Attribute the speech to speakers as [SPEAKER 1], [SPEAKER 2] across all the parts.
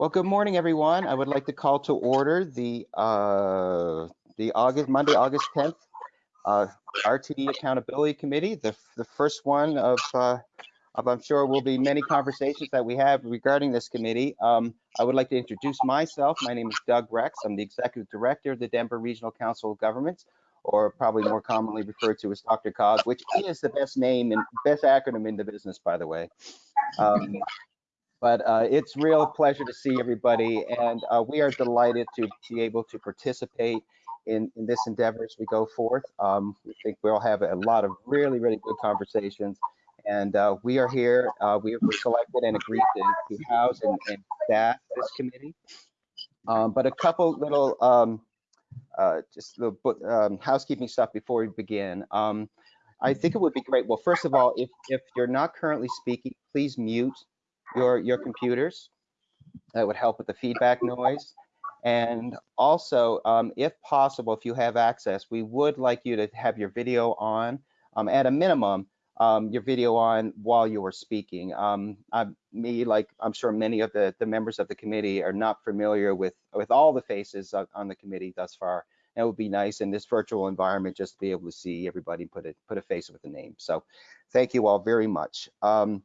[SPEAKER 1] Well, good morning, everyone. I would like to call to order the uh, the August Monday, August 10th uh, RTD Accountability Committee, the the first one of uh, of I'm sure will be many conversations that we have regarding this committee. Um, I would like to introduce myself. My name is Doug Rex. I'm the Executive Director of the Denver Regional Council of Governments, or probably more commonly referred to as Dr. COG, which is the best name and best acronym in the business, by the way. Um, but uh, it's real pleasure to see everybody, and uh, we are delighted to be able to participate in, in this endeavor as we go forth. Um, we think we'll have a lot of really, really good conversations, and uh, we are here. Uh, we were selected and agreed to, to house and, and staff this committee. Um, but a couple little, um, uh, just little um, housekeeping stuff before we begin. Um, I think it would be great. Well, first of all, if if you're not currently speaking, please mute your, your computers. That would help with the feedback noise. And also, um, if possible, if you have access, we would like you to have your video on, um, at a minimum, um, your video on while you are speaking. Um, I, me, like I'm sure many of the, the members of the committee are not familiar with, with all the faces on the committee thus far. And it would be nice in this virtual environment just to be able to see everybody put a, put a face with a name. So thank you all very much. Um,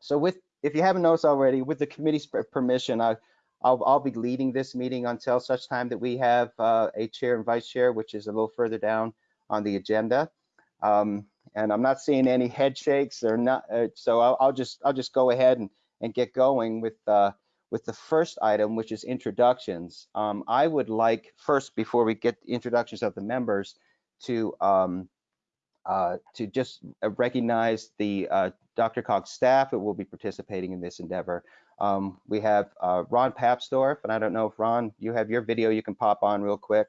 [SPEAKER 1] so with if you haven't noticed already, with the committee's permission, I, I'll, I'll be leading this meeting until such time that we have uh, a chair and vice chair, which is a little further down on the agenda. Um, and I'm not seeing any head shakes or not, uh, so I'll, I'll, just I'll just go ahead and, and get going with uh, with the first item, which is introductions. Um, I would like first, before we get introductions of the members, to um, uh, to just uh, recognize the uh, Dr. Cog staff that will be participating in this endeavor. Um, we have uh, Ron Papsdorf, and I don't know if Ron, you have your video you can pop on real quick.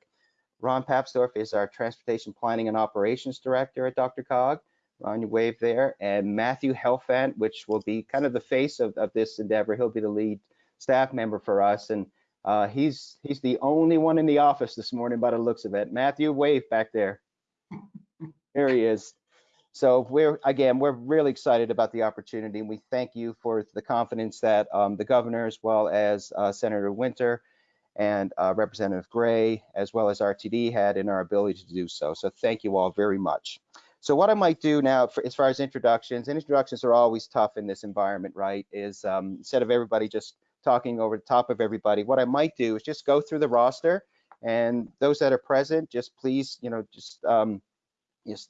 [SPEAKER 1] Ron Papsdorf is our Transportation Planning and Operations Director at Dr. Cog. Ron, you wave there. And Matthew Helfand, which will be kind of the face of, of this endeavor. He'll be the lead staff member for us. And uh, he's he's the only one in the office this morning by the looks of it. Matthew, wave back there. There he is. So we're again, we're really excited about the opportunity, and we thank you for the confidence that um, the governor, as well as uh, Senator Winter and uh, Representative Gray, as well as RTD, had in our ability to do so. So thank you all very much. So what I might do now, for, as far as introductions, and introductions are always tough in this environment, right? Is um, instead of everybody just talking over the top of everybody, what I might do is just go through the roster, and those that are present, just please, you know, just um, just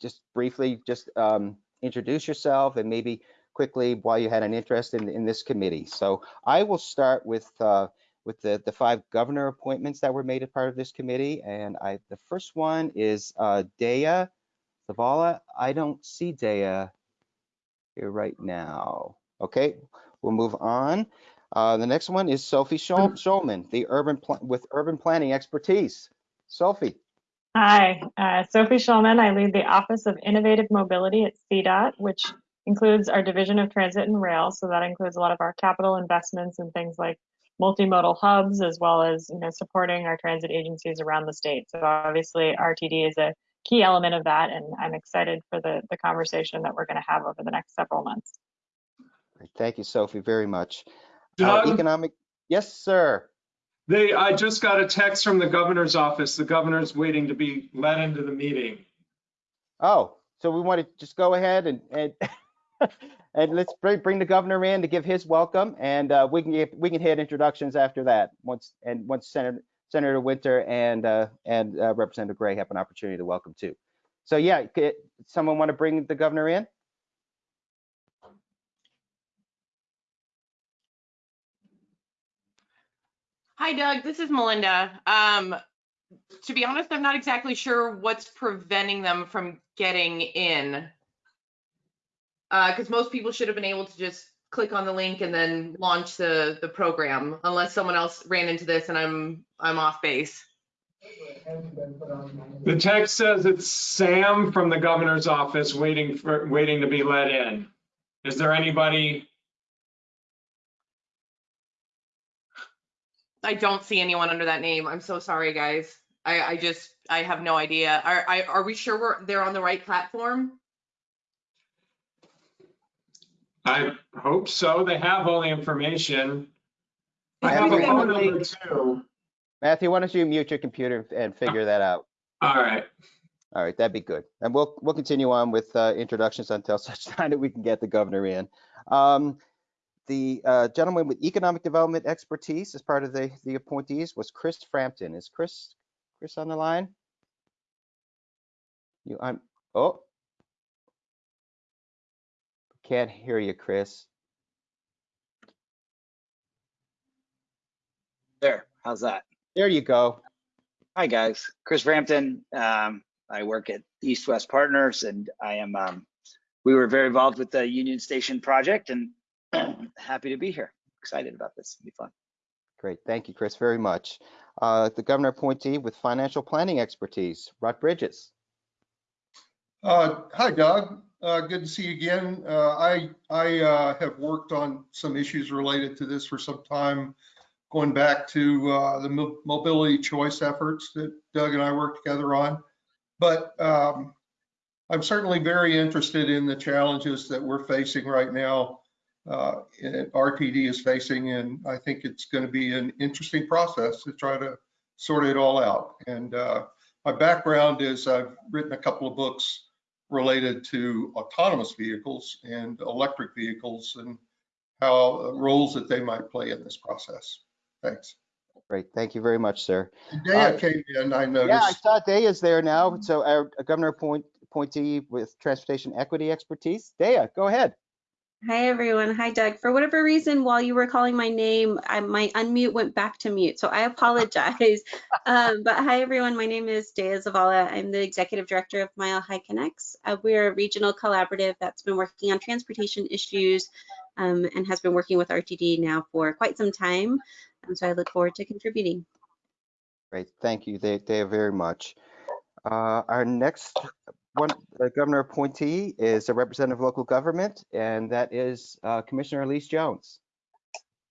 [SPEAKER 1] just briefly just um, introduce yourself and maybe quickly why you had an interest in, in this committee. So I will start with uh, with the, the five governor appointments that were made as part of this committee. And I the first one is uh, Deya Zavala. I don't see Deya here right now. Okay, we'll move on. Uh, the next one is Sophie Shulman, the urban with urban planning expertise. Sophie.
[SPEAKER 2] Hi, uh, Sophie Shulman. I lead the Office of Innovative Mobility at CDOT, which includes our Division of Transit and Rail. So that includes a lot of our capital investments and things like multimodal hubs, as well as you know supporting our transit agencies around the state. So obviously, RTD is a key element of that, and I'm excited for the the conversation that we're going to have over the next several months.
[SPEAKER 1] Thank you, Sophie, very much. Uh, economic, yes, sir.
[SPEAKER 3] They, I just got a text from the governor's office. The governor's waiting to be let into the meeting.
[SPEAKER 1] Oh, so we want to just go ahead and and and let's bring, bring the governor in to give his welcome, and uh, we can get, we can hit introductions after that. Once and once Senator Senator Winter and uh, and uh, Representative Gray have an opportunity to welcome too. So yeah, could someone want to bring the governor in?
[SPEAKER 4] Hi, Doug. This is Melinda. Um, to be honest, I'm not exactly sure what's preventing them from getting in. Because uh, most people should have been able to just click on the link and then launch the, the program, unless someone else ran into this and I'm I'm off base.
[SPEAKER 3] The text says it's Sam from the governor's office waiting for waiting to be let in. Is there anybody
[SPEAKER 4] I don't see anyone under that name. I'm so sorry, guys. I, I just, I have no idea. Are, I, are we sure we're, they're on the right platform?
[SPEAKER 3] I hope so. They have all the information. I have a phone
[SPEAKER 1] why don't
[SPEAKER 3] number too.
[SPEAKER 1] Matthew, why don't you mute your computer and figure that out?
[SPEAKER 3] All right.
[SPEAKER 1] All right, that'd be good. And we'll, we'll continue on with uh, introductions until such time that we can get the governor in. Um, The uh, gentleman with economic development expertise as part of the, the appointees was Chris Frampton. Is Chris, Chris on the line? You, I'm, oh. Can't hear you, Chris.
[SPEAKER 5] There, how's that?
[SPEAKER 1] There you go.
[SPEAKER 5] Hi, guys. Chris Frampton. Um, I work at East West Partners and I am, um, we were very involved with the Union Station project and happy to be here. Excited about this. It'll be fun.
[SPEAKER 1] Great, thank you, Chris, very much. Uh, The governor appointee with financial planning expertise, Rod Bridges.
[SPEAKER 6] Uh, Hi, Doug. Uh, Good to see you again. Uh, I, I uh, have worked on some issues related to this for some time, going back to uh, the mo- mobility choice efforts that Doug and I worked together on. But um, I'm certainly very interested in the challenges that we're facing right now, uh, RTD is facing, and I think it's going to be an interesting process to try to sort it all out. And uh, my background is I've written a couple of books related to autonomous vehicles and electric vehicles and how uh, roles that they might play in this process. Thanks.
[SPEAKER 1] Great, thank you very much, sir.
[SPEAKER 6] Deya
[SPEAKER 1] Uh,
[SPEAKER 6] came in, I noticed.
[SPEAKER 1] Yeah, I saw Deya is there now. So our governor appoint- appointee with transportation equity expertise. Deya, go ahead.
[SPEAKER 7] Hi, everyone. Hi, Doug. For whatever reason, while you were calling my name, I, my unmute went back to mute, so I apologize. um, but hi, everyone. My name is Deya Zavala. I'm the executive director of Mile High Connects. Uh, we're a regional collaborative that's been working on transportation issues um, and has been working with RTD now for quite some time. Um, so I look forward to contributing.
[SPEAKER 1] Great, thank you, Deya, very much. Uh, Our next one, the governor appointee is a representative of local government, and that is uh, Commissioner Elise Jones.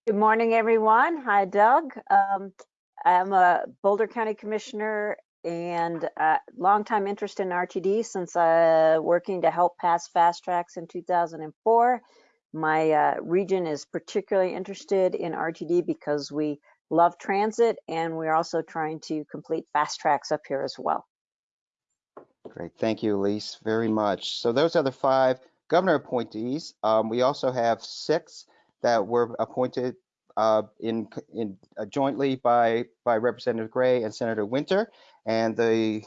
[SPEAKER 8] Good morning, everyone. Hi, Doug. Um, I'm a Boulder County Commissioner and uh, longtime interest in RTD since uh, working to help pass fast tracks in 2004. My uh, region is particularly interested in RTD because we love transit and we're also trying to complete fast tracks up here as well.
[SPEAKER 1] Great, thank you, Elise, very much. So those are the five governor appointees. Um, we also have six that were appointed uh, in, in uh, jointly by, by Representative Gray and Senator Winter. And the,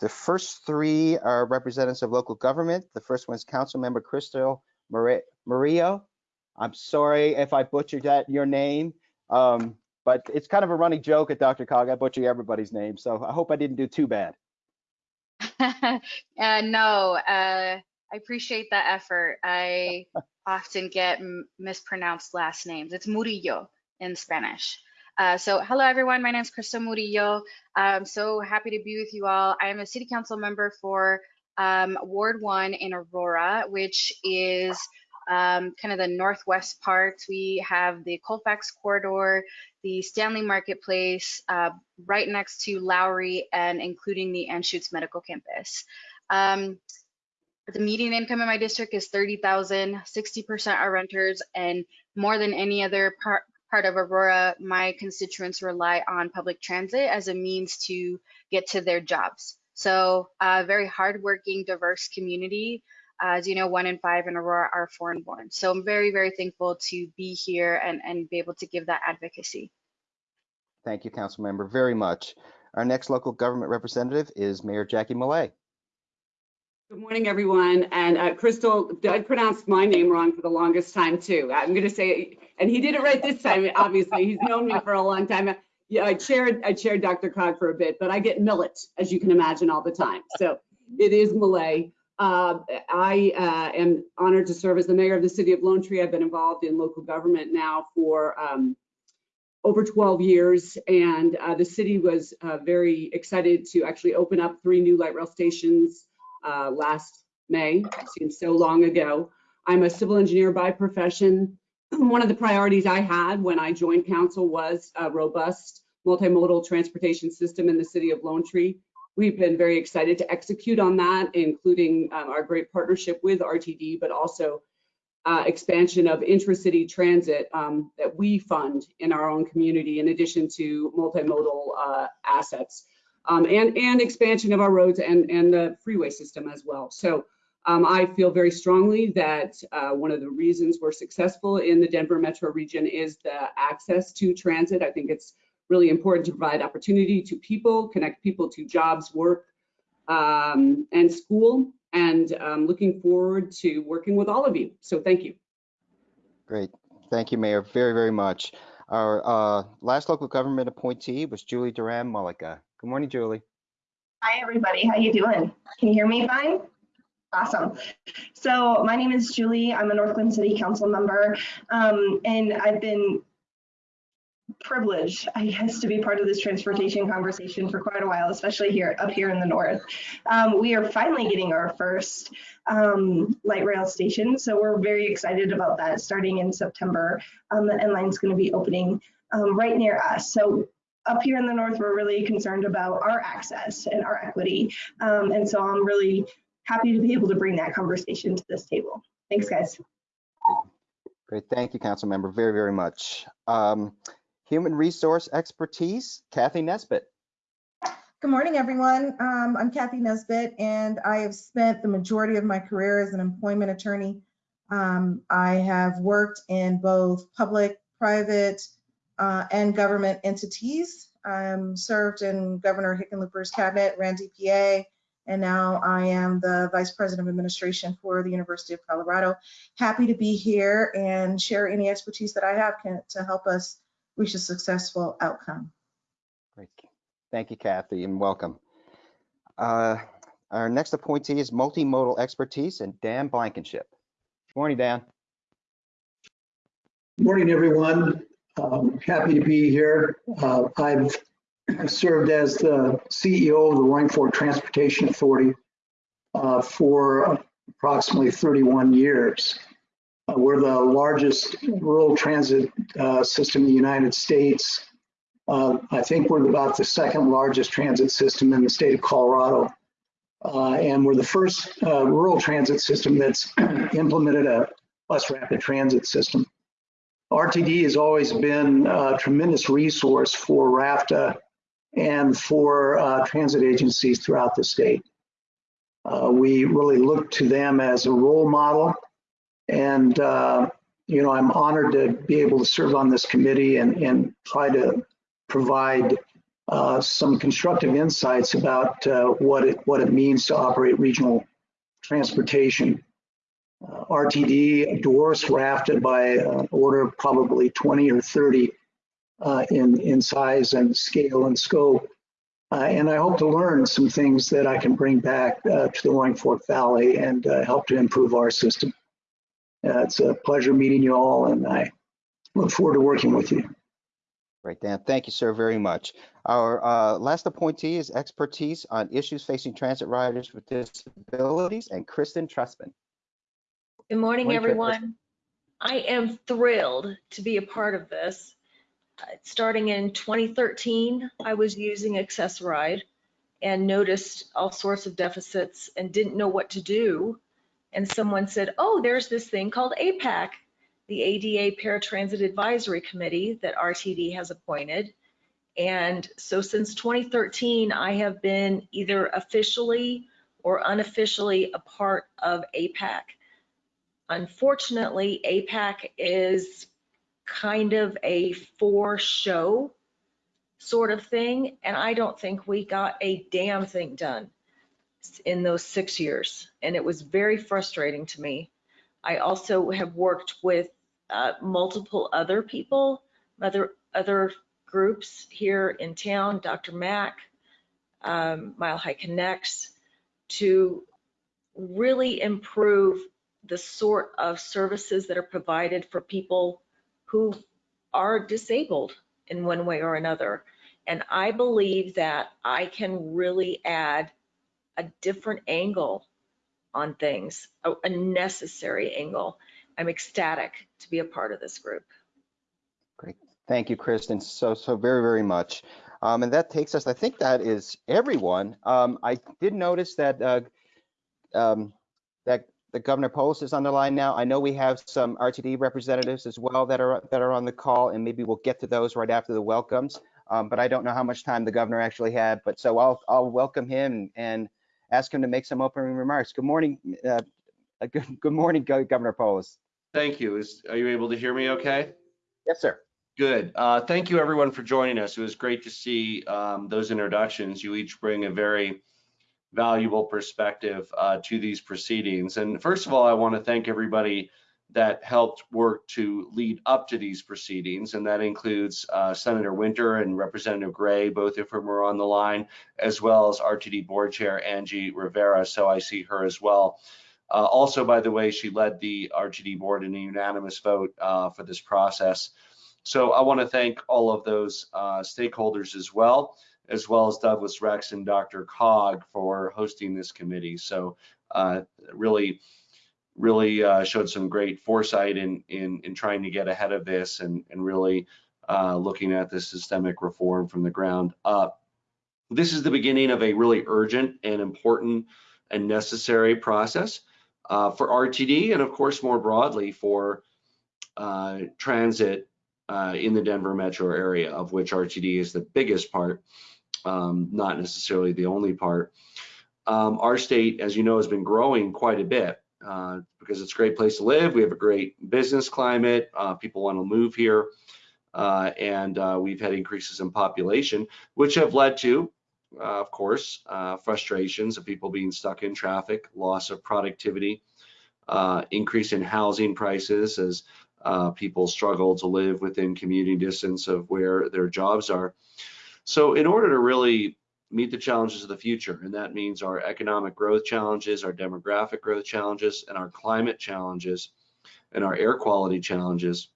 [SPEAKER 1] the first three are representatives of local government. The first one is Councilmember Crystal Mari- Murillo. I'm sorry if I butchered that, your name. Um, but it's kind of a running joke at Dr. Cog. I butcher everybody's name, so I hope I didn't do too bad.
[SPEAKER 9] uh, no, uh, I appreciate that effort. I often get mispronounced last names. It's Murillo in Spanish. Uh, so, hello everyone. My name is Crystal Murillo. I'm so happy to be with you all. I am a city council member for um, Ward 1 in Aurora, which is um, kind of the northwest part. We have the Colfax corridor, the Stanley Marketplace, uh, right next to Lowry, and including the Anschutz Medical Campus. Um, the median income in my district is 30,000, 60% are renters, and more than any other part, part of Aurora, my constituents rely on public transit as a means to get to their jobs. So a very hardworking, diverse community. As you know, one in five in Aurora are foreign born. So I'm very, very thankful to be here and, and be able to give that advocacy.
[SPEAKER 1] Thank you, council member, very much. Our next local government representative is Mayor Jackie Millet.
[SPEAKER 10] Good morning, everyone. And uh, Crystal, Doug pronounced my name wrong for the longest time too. I'm going to say, and he did it right this time. Obviously, he's known me for a long time. Yeah, I chaired I chaired Dr. Cog for a bit, but I get millet, as you can imagine, all the time. So it is Malay. Uh, I uh, am honored to serve as the mayor of the city of Lone Tree. I've been involved in local government now for um, over 12 years, and uh, the city was uh, very excited to actually open up three new light rail stations uh, last May. Seems so long ago. I'm a civil engineer by profession. One of the priorities I had when I joined council was a robust multimodal transportation system in the city of Lone Tree. We've been very excited to execute on that, including um, our great partnership with RTD, but also uh, expansion of intracity transit um, that we fund in our own community, in addition to multimodal uh, assets, um, and and expansion of our roads and and the freeway system as well. So. Um, I feel very strongly that uh, one of the reasons we're successful in the Denver metro region is the access to transit. I think it's really important to provide opportunity to people, connect people to jobs, work, um, and school. And um, looking forward to working with all of you. So thank you.
[SPEAKER 1] Great. Thank you, Mayor, very, very much. Our uh, last local government appointee was Julie Duran Mullica. Good morning, Julie.
[SPEAKER 11] Hi, everybody. How you doing? Can you hear me fine? Awesome. So my name is Julie. I'm a Northglenn City Council member, um, and I've been privileged, I guess, to be part of this transportation conversation for quite a while, especially here up here in the north. Um, we are finally getting our first um, light rail station, so we're very excited about that starting in September. Um, the N is going to be opening um, right near us. So up here in the north, we're really concerned about our access and our equity, um, and so I'm really happy to be able to bring that conversation to this table. Thanks, guys.
[SPEAKER 1] Great. Thank you, Council Member, very, very much. Um, Human Resource Expertise, Kathy Nesbitt.
[SPEAKER 12] Good morning, everyone. Um, I'm Kathy Nesbitt, and I have spent the majority of my career as an employment attorney. Um, I have worked in both public, private, uh, and government entities. Um, served in Governor Hickenlooper's cabinet, ran DPA, and now I am the Vice President of Administration for the University of Colorado. Happy to be here and share any expertise that I have can, to help us reach a successful outcome.
[SPEAKER 1] Great. Thank you, Kathy, and welcome. Uh, our next appointee is multimodal expertise and Dan Blankenship. Good morning, Dan.
[SPEAKER 13] Good Morning, everyone. Um, happy to be here. Uh, I've served as the CEO of the Roaring Fork Transportation Authority uh, for approximately 31 years. We're the largest rural transit uh, system in the United States. Uh, I think we're about the second largest transit system in the state of Colorado. Uh, and we're the first uh, rural transit system that's implemented a bus rapid transit system. RTD has always been a tremendous resource for RFTA and for uh, transit agencies throughout the state. Uh, we really look to them as a role model. And, uh, you know, I'm honored to be able to serve on this committee and, and try to provide uh, some constructive insights about uh, what, it, what it means to operate regional transportation. Uh, RTD adores RFTA by an order of probably 20 or 30 uh, in, in size and scale and scope. Uh, and I hope to learn some things that I can bring back uh, to the Roaring Fork Valley and help to improve our system. Uh, it's a pleasure meeting you all, and I look forward to working with you.
[SPEAKER 1] Great, Dan. Thank you, sir, very much. Our uh, last appointee is expertise on issues facing transit riders with disabilities, and Kristen Trustman.
[SPEAKER 14] Good morning,
[SPEAKER 1] Morning,
[SPEAKER 14] everyone. I am thrilled to be a part of this. Uh, Starting in 2013, I was using Access-a-Ride and noticed all sorts of deficits and didn't know what to do. And someone said, oh, there's this thing called APAC, the ADA Paratransit Advisory Committee that RTD has appointed. And so since 2013, I have been either officially or unofficially a part of APAC. Unfortunately, APAC is kind of a for show sort of thing. And I don't think we got a damn thing done in those six years. And it was very frustrating to me. I also have worked with uh, multiple other people, other, other groups here in town, DRMAC, um, Mile High Connects, to really improve the sort of services that are provided for people who are disabled in one way or another. And I believe that I can really add a different angle on things, a, a necessary angle. I'm ecstatic to be a part of this group.
[SPEAKER 1] Great. Thank you, Kristen, so, so very, very much. Um, and that takes us, I think that is everyone. Um, I did notice that uh, um, that the Governor Polis is on the line now. I know we have some RTD representatives as well that are that are on the call, and maybe we'll get to those right after the welcomes. Um, but I don't know how much time the governor actually had. But so I'll I'll welcome him and ask him to make some opening remarks. Good morning, uh, uh, good, good morning, Governor Polis.
[SPEAKER 15] Thank you. Is, are you able to hear me okay?
[SPEAKER 1] Yes, sir.
[SPEAKER 15] Good. Uh, thank you everyone for joining us. It was great to see um, those introductions. You each bring a very valuable perspective uh, to these proceedings. And first of all, I want to thank everybody that helped work to lead up to these proceedings. And that includes uh, Senator Winter and Representative Gray, both of whom are on the line, as well as RTD Board Chair Angie Rivera. So I see her as well. Uh, also, by the way, she led the RTD board in a unanimous vote uh, for this process. So I want to thank all of those uh, stakeholders as well, as well as Douglas Rex and Dr. Cog for hosting this committee. So uh, really, really uh, showed some great foresight in, in, in trying to get ahead of this and, and really uh, looking at the systemic reform from the ground up. This is the beginning of a really urgent and important and necessary process uh, for RTD and of course more broadly for uh, transit uh, in the Denver metro area, of which RTD is the biggest part, um, not necessarily the only part. Um, our state, as you know, has been growing quite a bit uh, because it's a great place to live. We have a great business climate. Uh, people want to move here. Uh, and uh, we've had increases in population, which have led to, uh, of course, uh, frustrations of people being stuck in traffic, loss of productivity, increase in housing prices as people struggle to live within commuting distance of where their jobs are. So in order to really meet the challenges of the future, and that means our economic growth challenges, our demographic growth challenges, and our climate challenges, and our air quality challenges,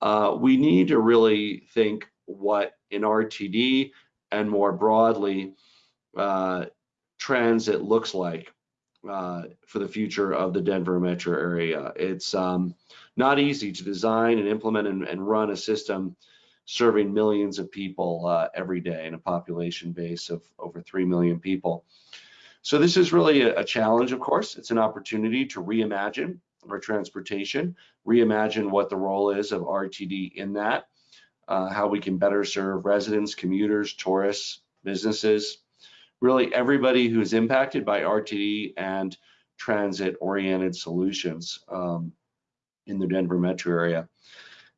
[SPEAKER 15] uh, we need to really think what in RTD and more broadly uh, transit looks like uh, for the future of the Denver metro area. It's um, not easy to design and implement and, and, run a system serving millions of people uh, every day in a population base of over 3 million people. So this is really a, a challenge, of course. It's an opportunity to reimagine our transportation, reimagine what the role is of RTD in that, uh, how we can better serve residents, commuters, tourists, businesses, really everybody who is impacted by RTD and transit-oriented solutions um, in the Denver metro area.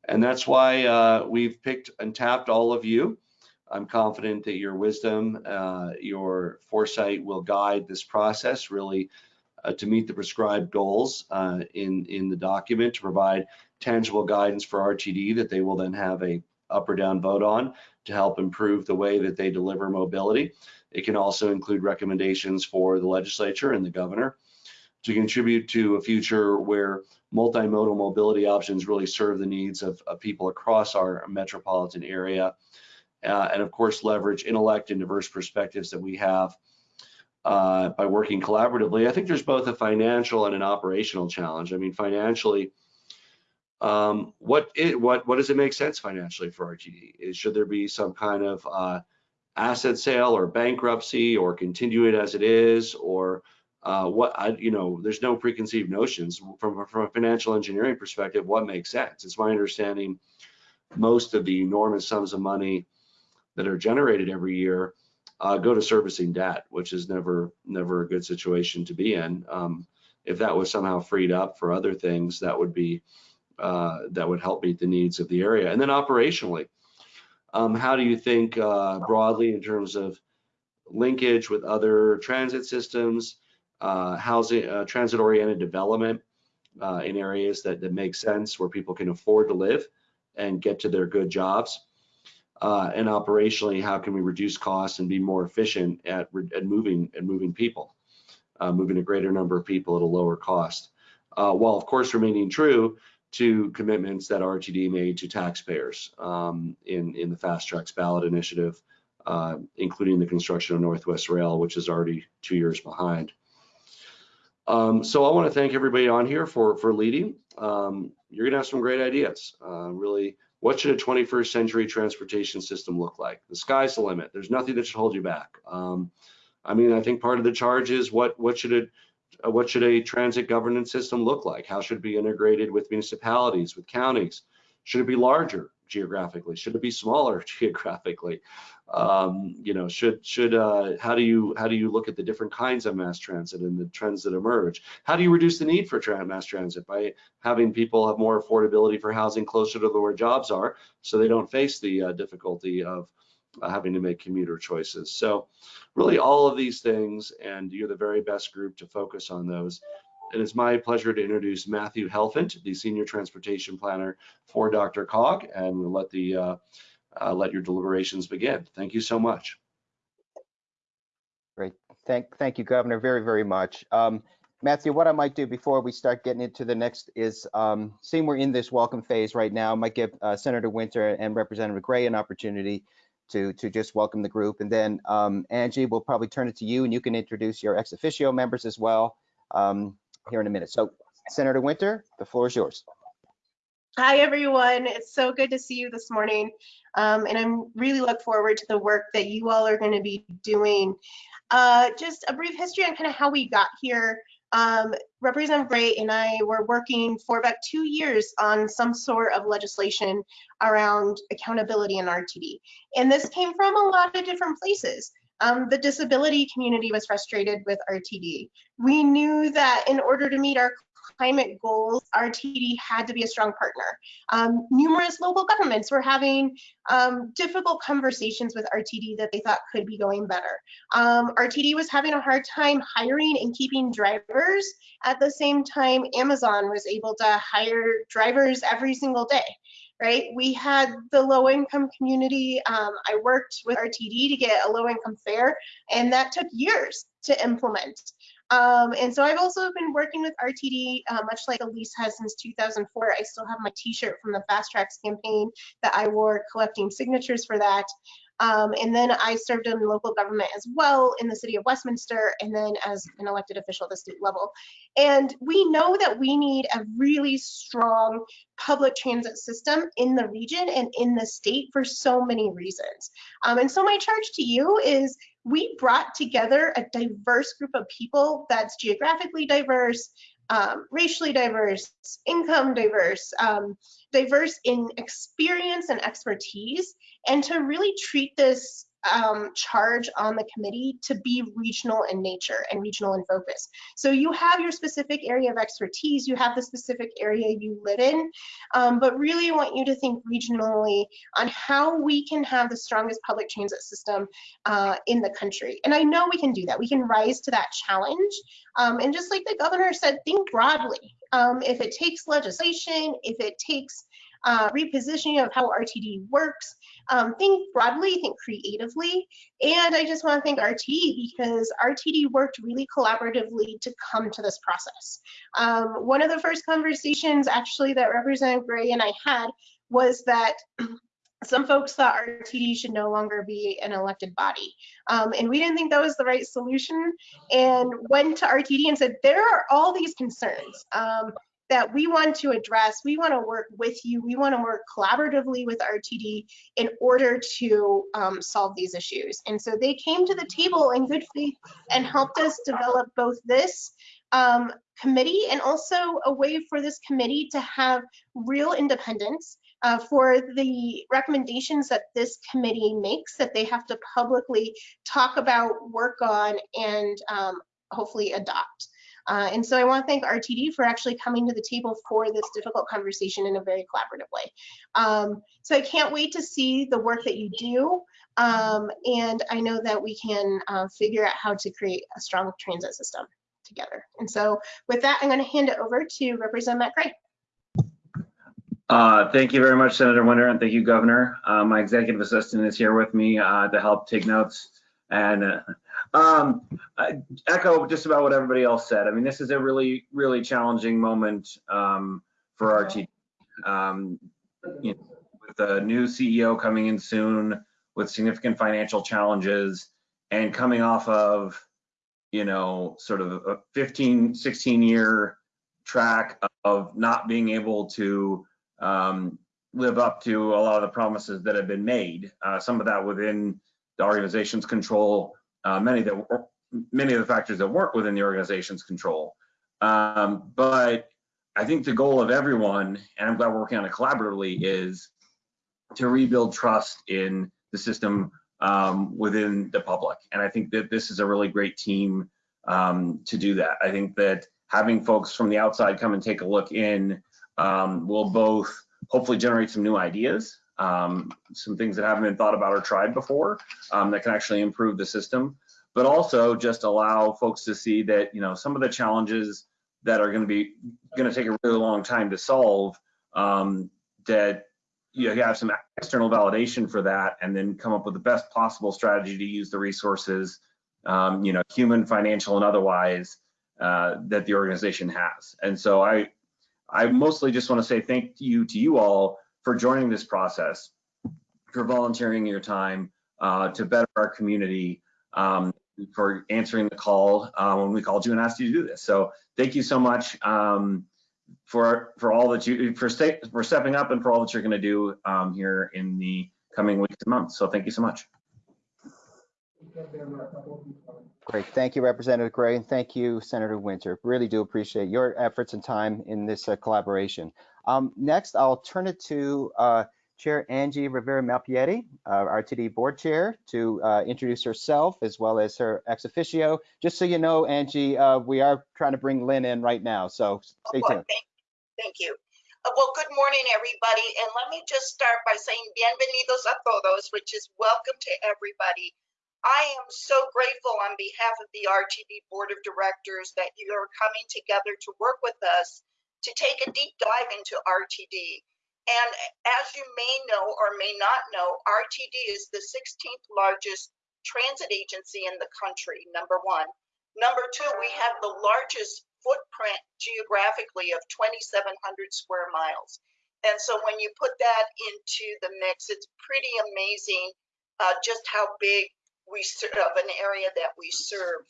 [SPEAKER 15] And that's why uh, we've picked and tapped all of you. I'm confident that your wisdom, uh, your foresight will guide this process really uh, to meet the prescribed goals uh, in, in the document to provide tangible guidance for RTD that they will then have a up or down vote on to help improve the way that they deliver mobility. It can also include recommendations for the legislature and the governor to contribute to a future where multimodal mobility options really serve the needs of, of people across our metropolitan area. Uh, and of course, leverage intellect and diverse perspectives that we have uh, by working collaboratively. I think there's both a financial and an operational challenge. I mean, financially, um, what it, what what does it make sense financially for RTD? Is should there be some kind of uh, asset sale or bankruptcy or continue it as it is or uh, what I, you know, there's no preconceived notions from, from a financial engineering perspective, what makes sense. It's my understanding most of the enormous sums of money that are generated every year uh, go to servicing debt, which is never, never a good situation to be in. Um, if that was somehow freed up for other things, that would be, uh, that would help meet the needs of the area. And then operationally, um, how do you think uh, broadly in terms of linkage with other transit systems, housing, uh, transit-oriented development uh, in areas that, that make sense where people can afford to live and get to their good jobs? Uh, and operationally, how can we reduce costs and be more efficient at, at moving and moving people, uh, moving a greater number of people at a lower cost, while of course remaining true to commitments that RTD made to taxpayers um, in, in the Fast Tracks ballot initiative, uh, including the construction of Northwest Rail, which is already two years behind. Um, so I want to thank everybody on here for, for leading. Um, you're going to have some great ideas. Uh, really, what should a 21st century transportation system look like? The sky's the limit. There's nothing that should hold you back. Um, I mean, I think part of the charge is what what should it uh, what should a transit governance system look like? How should it be integrated with municipalities, with counties? Should it be larger geographically? Should it be smaller geographically? Um, you know, should should uh, how do you how do you look at the different kinds of mass transit and the trends that emerge? How do you reduce the need for tra mass transit by having people have more affordability for housing closer to where jobs are, so they don't face the uh, difficulty of uh, having to make commuter choices. So really all of these things, and you're the very best group to focus on those. It is my pleasure to introduce Matthew Helfand, the Senior Transportation Planner for Dr. Cog, and let the uh, uh, let your deliberations begin. Thank you so much.
[SPEAKER 1] Great. Thank, thank you, Governor, very, very much. Um, Matthew, what I might do before we start getting into the next is, um, seeing we're in this welcome phase right now, I might give uh, Senator Winter and Representative Gray an opportunity to, to just welcome the group. And then um, Angie, we'll probably turn it to you and you can introduce your ex officio members as well um, here in a minute. So Senator Winter, the floor is yours.
[SPEAKER 11] Hi, everyone. It's so good to see you this morning. Um, and I'm really look forward to the work that you all are going to be doing. Uh, just a brief history on kind of how we got here. Um, Representative Gray and I were working for about two years on some sort of legislation around accountability in RTD. And this came from a lot of different places. Um, the disability community was frustrated with RTD. We knew that in order to meet our climate goals, RTD had to be a strong partner. Um, numerous local governments were having um, difficult conversations with RTD that they thought could be going better. Um, RTD was having a hard time hiring and keeping drivers. At the same time, Amazon was able to hire drivers every single day right? We had the low income community. Um, I worked with RTD to get a low income fare, and that took years to implement. Um, and so I've also been working with RTD, uh, much like Elise has since 2004. I still have my t-shirt from the Fast Tracks campaign that I wore collecting signatures for that. Um, and then I served in local government as well in the city of Westminster and then as an elected official at the state level. And we know that we need a really strong public transit system in the region and in the state for so many reasons. Um, and so my charge to you is we brought together a diverse group of people that's geographically diverse, um, racially diverse, income diverse, um, diverse in experience and expertise, and to really treat this um, charge on the committee to be regional in nature and regional in focus. So you have your specific area of expertise, you have the specific area you live in, um, but really I want you to think regionally on how we can have the strongest public transit system uh, in the country. And I know we can do that. We can rise to that challenge. Um, and just like the governor said, think broadly. Um, if it takes legislation, if it takes uh, repositioning of how RTD works. Um, think broadly, think creatively. And I just want to thank RTD because RTD worked really collaboratively to come to this process. Um, one of the first conversations actually that Representative Gray and I had was that some folks thought RTD should no longer be an elected body. Um, and we didn't think that was the right solution and went to RTD and said, there are all these concerns. Um, that we want to address. We want to work with you. We want to work collaboratively with RTD in order to um, solve these issues. And so they came to the table in good faith and helped us develop both this um, committee and also a way for this committee to have real independence uh, for the recommendations that this committee makes that they have to publicly talk about, work on, and um, hopefully adopt. Uh, and so I want to thank RTD for actually coming to the table for this difficult conversation in a very collaborative way. Um, so I can't wait to see the work that you do. Um, and I know that we can uh, figure out how to create a strong transit system together. And so with that, I'm going to hand it over to Representative Matt Gray.
[SPEAKER 16] Uh, thank you very much, Senator Winter, and thank you, Governor. Uh, my executive assistant is here with me uh, to help take notes. And uh, um, I echo just about what everybody else said. I mean, this is a really, really challenging moment um, for our team. Um, you know, with a new CEO coming in soon, with significant financial challenges, and coming off of, you know, sort of a 15, 16 year track of not being able to um, live up to a lot of the promises that have been made. Uh, some of that within the organization's control, uh, many that many of the factors that weren't within the organization's control. Um, but I think the goal of everyone, and I'm glad we're working on it collaboratively, is to rebuild trust in the system um, within the public. And I think that this is a really great team um, to do that. I think that having folks from the outside come and take a look in um, will both hopefully generate some new ideas, um, some things that haven't been thought about or tried before um, that can actually improve the system, but also just allow folks to see that, you know, some of the challenges that are going to be going to take a really long time to solve um, that you know have some external validation for that and then come up with the best possible strategy to use the resources um, you know human financial and otherwise uh, that the organization has. And so i i mostly just want to say thank you to you all for joining this process for volunteering your time uh, to better our community um, for answering the call uh, when we called you and asked you to do this so thank you so much um, for for all that you for stay, for stepping up and for all that you're going to do um, here in the coming weeks and months. So thank you so much.
[SPEAKER 1] Great. Thank you, Representative Gray, and thank you, Senator Winter. Really do appreciate your efforts and time in this uh, collaboration. Um, next, I'll turn it to uh, Chair Angie Rivera Malpiede, uh, RTD Board Chair, to uh, introduce herself as well as her ex officio. Just so you know, Angie, uh, we are trying to bring Lynn in right now, so stay
[SPEAKER 17] Oh,
[SPEAKER 1] tuned.
[SPEAKER 17] Thank, thank you. Uh, well, good morning, everybody. And let me just start by saying bienvenidos a todos, which is welcome to everybody. I am so grateful on behalf of the RTD Board of Directors that you are coming together to work with us to take a deep dive into RTD. And as you may know or may not know, RTD is the 16th largest transit agency in the country, number one. Number two, we have the largest footprint geographically of 2,700 square miles. And so when you put that into the mix, it's pretty amazing uh, just how big we serve of an area that we serve.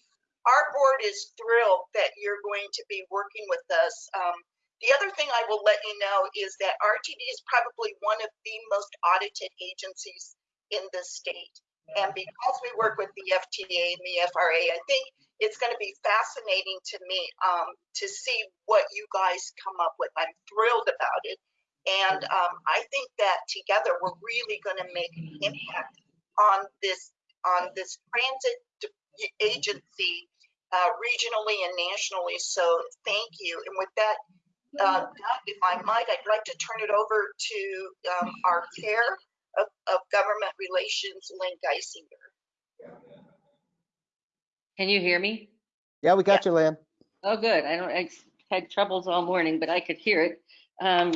[SPEAKER 17] Our board is thrilled that you're going to be working with us. Um, the other thing I will let you know is that RTD is probably one of the most audited agencies in the state. And because we work with the FTA and the FRA, I think it's going to be fascinating to me um, to see what you guys come up with. I'm thrilled about it. And um, I think that together we're really going to make an impact on this on this transit agency uh, regionally and nationally. So thank you. And with that, uh, Doug, if I might, I'd like to turn it over to um, our chair of, of government relations, Lynn Guissinger.
[SPEAKER 18] Can you hear me?
[SPEAKER 1] Yeah, we got you, Lynn.
[SPEAKER 18] Oh, good. I don't, I had troubles all morning, but I could hear it. Um,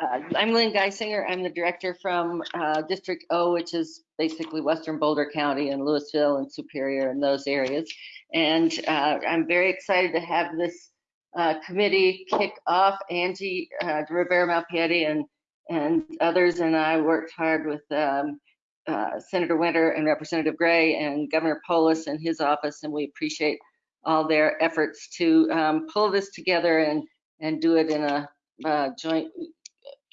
[SPEAKER 18] uh, I'm Lynn Guissinger. I'm the director from uh, District O, which is basically Western Boulder County and Louisville and Superior and those areas. And uh, I'm very excited to have this uh, committee kick off. Angie uh, Rivera Malpiede and and others and I worked hard with um, uh, Senator Winter and Representative Gray and Governor Polis and his office, and we appreciate all their efforts to um, pull this together and and do it in a, joint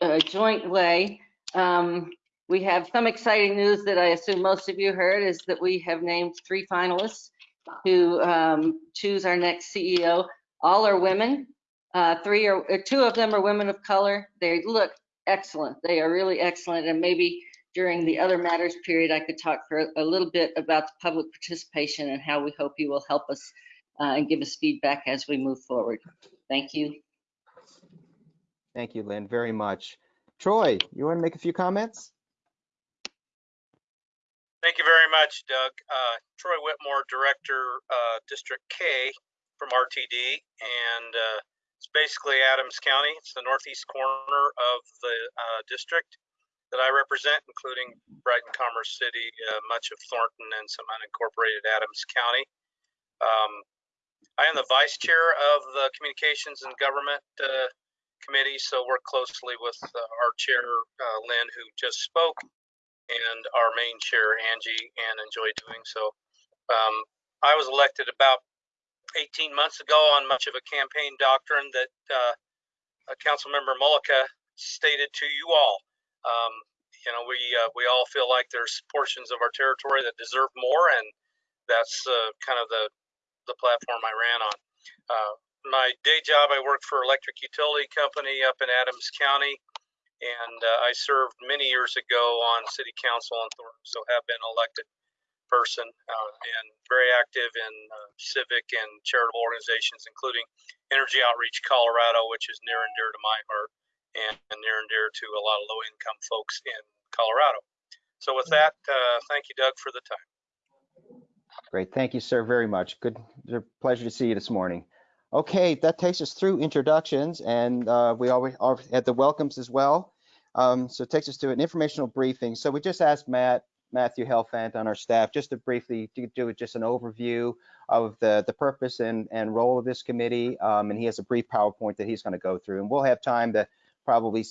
[SPEAKER 18] a joint way. Um, we have some exciting news that I assume most of you heard is that we have named three finalists to um, choose our next CEO. All are women. Uh, three or uh, two of them are women of color. They look excellent. They are really excellent. And maybe during the other matters period, I could talk for a little bit about the public participation and how we hope you will help us uh, and give us feedback as we move forward. Thank you.
[SPEAKER 1] Thank you, Lynn, very much. Troy, you want to make a few comments?
[SPEAKER 19] Thank you very much, Doug. Uh, Troy Whitmore, Director, uh, District K from RTD, and uh, it's basically Adams County. It's the northeast corner of the uh, district that I represent, including Brighton, Commerce City, uh, much of Thornton, and some unincorporated Adams County. Um, I am the vice chair of the Communications and Government uh, Committee, so work closely with our chair, Lynn, who just spoke, and our main chair, Angie, and enjoy doing so. Um, I was elected about 18 months ago on much of a campaign doctrine that uh, Councilmember Mullica stated to you all. Um, you know, we uh, we all feel like there's portions of our territory that deserve more, and that's uh, kind of the the platform I ran on. Uh, my day job, I work for electric utility company up in Adams County, and uh, I served many years ago on city council in Thornton, so have been elected person uh, and very active in uh, civic and charitable organizations, including Energy Outreach Colorado, which is near and dear to my heart and, near and dear to a lot of low-income folks in Colorado. So with that, uh, thank you, Doug, for the time.
[SPEAKER 1] Great. Thank you, sir, very much. Good. Pleasure to see you this morning. Okay, that takes us through introductions, and uh, we always had the welcomes as well. Um, so it takes us to an informational briefing. So we just asked Matt, Matthew Helfand on our staff, just to briefly do, just an overview of the, the purpose and, and role of this committee. Um, and he has a brief PowerPoint that he's going to go through, and we'll have time to probably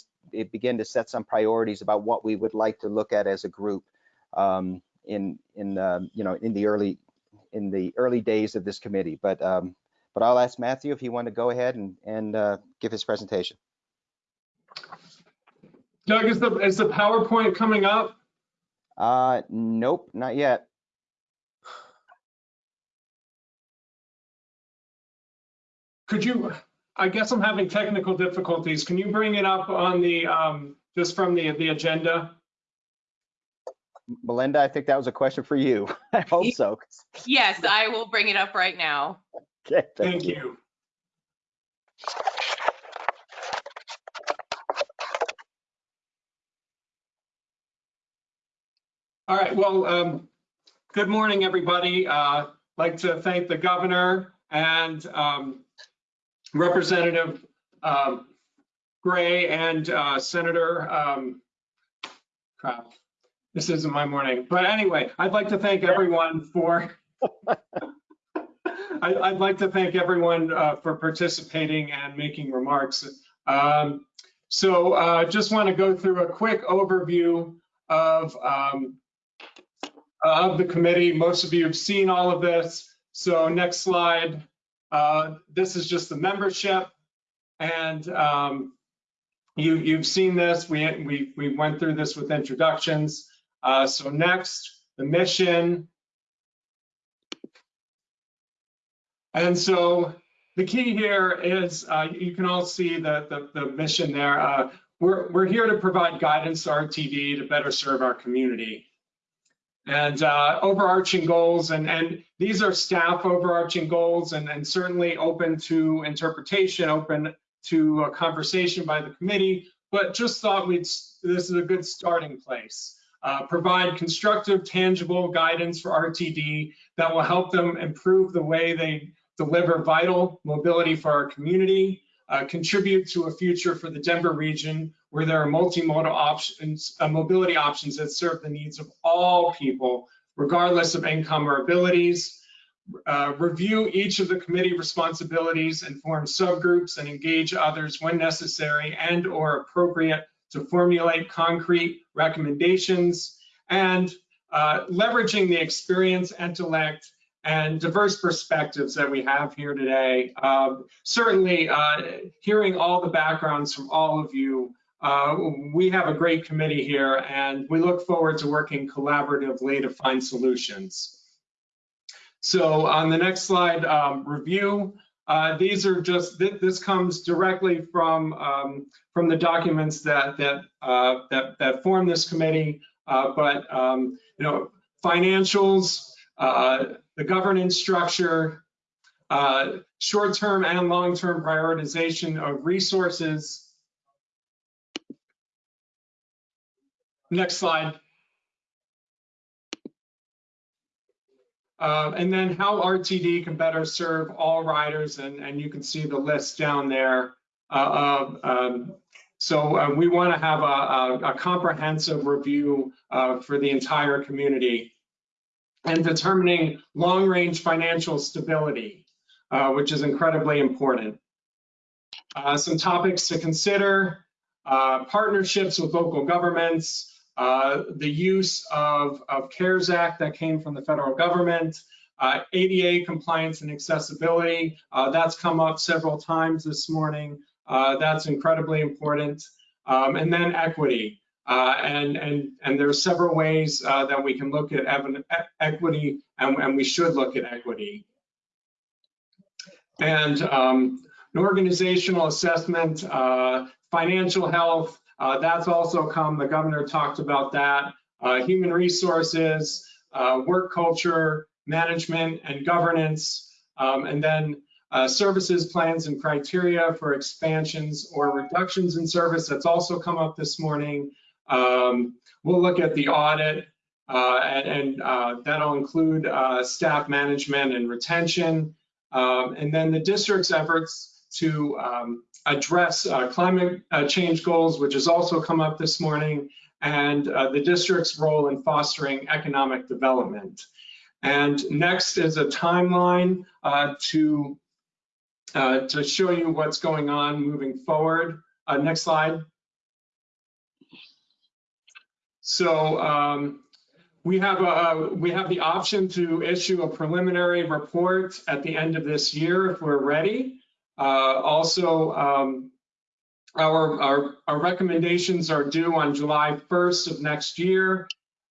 [SPEAKER 1] begin to set some priorities about what we would like to look at as a group um, in in um, you know in the early in the early days of this committee. But um, but I'll ask Matthew if he want to go ahead and and uh, give his presentation.
[SPEAKER 3] Doug, is the is the PowerPoint coming up?
[SPEAKER 1] Uh, nope, not yet.
[SPEAKER 3] Could you? I guess I'm having technical difficulties. Can you bring it up on the um, just from the the agenda?
[SPEAKER 1] Melinda, I think that was a question for you. I hope so.
[SPEAKER 4] Yes, I will bring it up right now.
[SPEAKER 1] Okay,
[SPEAKER 3] thank, thank you. you. All right, well, um, good morning, everybody. Uh, like to thank the governor and um, Representative um, Gray and uh, Senator, um, crap, this isn't my morning. But anyway, I'd like to thank everyone for, I, would like to thank everyone uh, for participating and making remarks. Um, so uh, just want to go through a quick overview of um, of the committee. Most of you have seen all of this. So next slide. Uh, this is just the membership. And um, you, you've seen this. We, we, we went through this with introductions. Uh, so next, the mission. And so the key here is uh, you can all see the, the, the mission there. Uh, we're, we're here to provide guidance to RTD to better serve our community and uh, overarching goals. And, and these are staff overarching goals and, and certainly open to interpretation, open to a conversation by the committee, but just thought we'd, this is a good starting place. Uh, provide constructive, tangible guidance for RTD that will help them improve the way they deliver vital mobility for our community, uh, contribute to a future for the Denver region where there are multimodal options, uh, mobility options that serve the needs of all people, regardless of income or abilities. Uh, review each of the committee responsibilities and form subgroups and engage others when necessary and or appropriate to formulate concrete recommendations and uh, leveraging the experience, and intellect, and diverse perspectives that we have here today. Um, certainly, uh, hearing all the backgrounds from all of you uh, we have a great committee here and we look forward to working collaboratively to find solutions. So on the next slide, um, review. Uh, these are just, th this comes directly from um, from the documents that that uh, that, that form this committee. Uh, but um, you know, financials, uh, the governance structure, uh, short-term and long-term prioritization of resources, Next slide. Uh, and then how RTD can better serve all riders, and, and you can see the list down there. Uh, um, so uh, we want to have a, a, a, comprehensive review uh, for the entire community and determining long-range financial stability, uh, which is incredibly important. Uh, some topics to consider, partnerships with local governments, uh, the use of, of CARES Act that came from the federal government, uh, ADA compliance and accessibility, uh, that's come up several times this morning. Uh, that's incredibly important. Um, and then equity. Uh, and, and, and there are several ways uh, that we can look at equity and, and we should look at equity. And um, an organizational assessment, uh, financial health, uh, that's also come, the governor talked about that. Uh, human resources, uh, work culture, management and governance, um, and then uh, services plans and criteria for expansions or reductions in service. That's also come up this morning. Um, we'll look at the audit, uh, and, and uh, that'll include uh, staff management and retention, um, and then the district's efforts to um, address uh, climate change goals, which has also come up this morning, and the district's role in fostering economic development. And next is a timeline uh, to uh, to show you what's going on moving forward. Uh, next slide. So um, we have a, we have the option to issue a preliminary report at the end of this year if we're ready. Uh, also, um, our, our, our recommendations are due on July 1st of next year.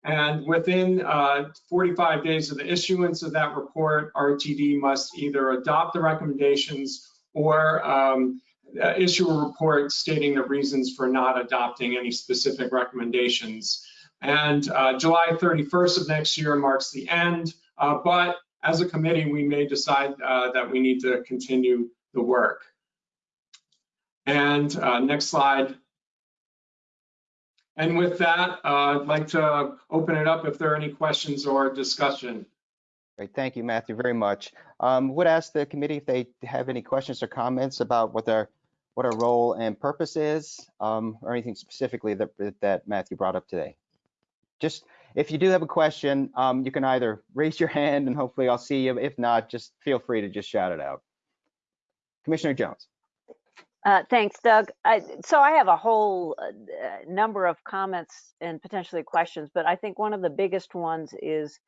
[SPEAKER 3] And within uh, 45 days of the issuance of that report, RTD must either adopt the recommendations or um, uh, issue a report stating the reasons for not adopting any specific recommendations. And uh, July 31st of next year marks the end, uh, but as a committee, we may decide uh, that we need to continue the work. And uh, next slide. And with that, I'd like to open it up if there are any questions or discussion.
[SPEAKER 1] Great, thank you, Matthew, very much. Um, would ask the committee if they have any questions or comments about what their what our role and purpose is, um, or anything specifically that that Matthew brought up today. Just if you do have a question, um, you can either raise your hand and hopefully I'll see you. If not, just feel free to just shout it out. Commissioner Jones.
[SPEAKER 8] Uh, thanks, Doug. I, so I have a whole uh, number of comments and potentially questions, but I think one of the biggest ones is